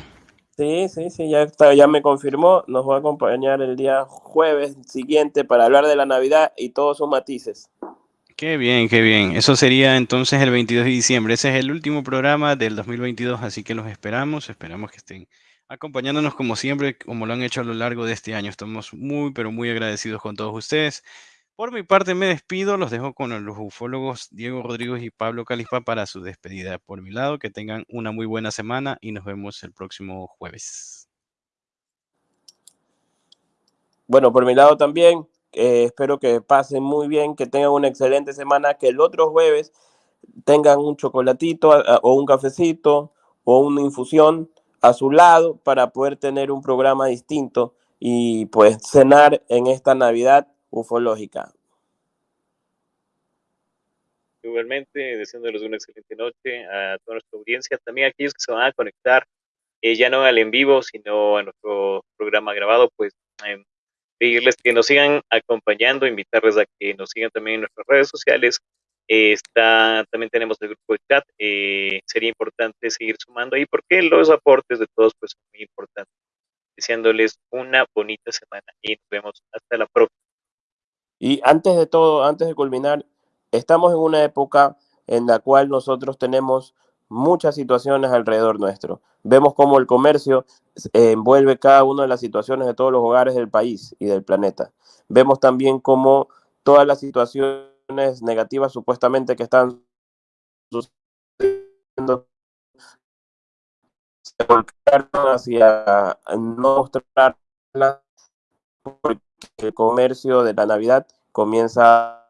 Sí, sí, sí, ya, está, ya me confirmó. Nos va a acompañar el día jueves siguiente para hablar de la Navidad y todos sus matices. Qué bien, qué bien. Eso sería entonces el 22 de diciembre. Ese es el último programa del 2022, así que los esperamos. Esperamos que estén acompañándonos como siempre, como lo han hecho a lo largo de este año. Estamos muy, pero muy agradecidos con todos ustedes. Por mi parte me despido, los dejo con los ufólogos Diego Rodríguez y Pablo Calispa para su despedida. Por mi lado, que tengan una muy buena semana y nos vemos el próximo jueves. Bueno, por mi lado también, eh, espero que pasen muy bien, que tengan una excelente semana, que el otro jueves tengan un chocolatito o un cafecito o una infusión a su lado para poder tener un programa distinto y pues cenar en esta Navidad ufológica. Igualmente, deseándoles una excelente noche a toda nuestra audiencia, también a aquellos que se van a conectar, eh, ya no al en vivo, sino a nuestro programa grabado, pues eh, pedirles que nos sigan acompañando, invitarles a que nos sigan también en nuestras redes sociales, está, también tenemos el grupo de chat. Eh, sería importante seguir sumando ahí porque los aportes de todos pues son muy importantes. Deseándoles una bonita semana y nos vemos hasta la próxima. Y antes de todo, antes de culminar, estamos en una época en la cual nosotros tenemos muchas situaciones alrededor nuestro. Vemos cómo el comercio envuelve cada una de las situaciones de todos los hogares del país y del planeta. Vemos también cómo todas las situaciones negativas supuestamente que están sucediendo se volcaron hacia no mostrarlas porque el comercio de la Navidad comienza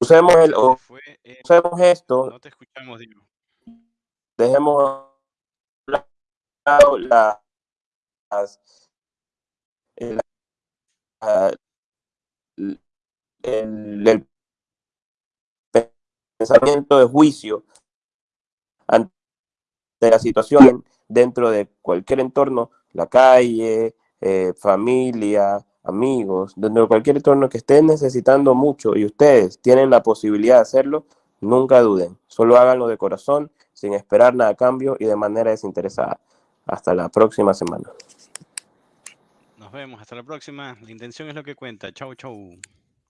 usemos el usemos esto no te escuchamos Dino. dejemos las, el, pensamiento de juicio ante la situación dentro de cualquier entorno, la calle, eh, familia, amigos, dentro de cualquier entorno que estén necesitando mucho y ustedes tienen la posibilidad de hacerlo, nunca duden, solo háganlo de corazón, sin esperar nada a cambio y de manera desinteresada. Hasta la próxima semana vemos. Hasta la próxima. La intención es lo que cuenta. Chau, chau.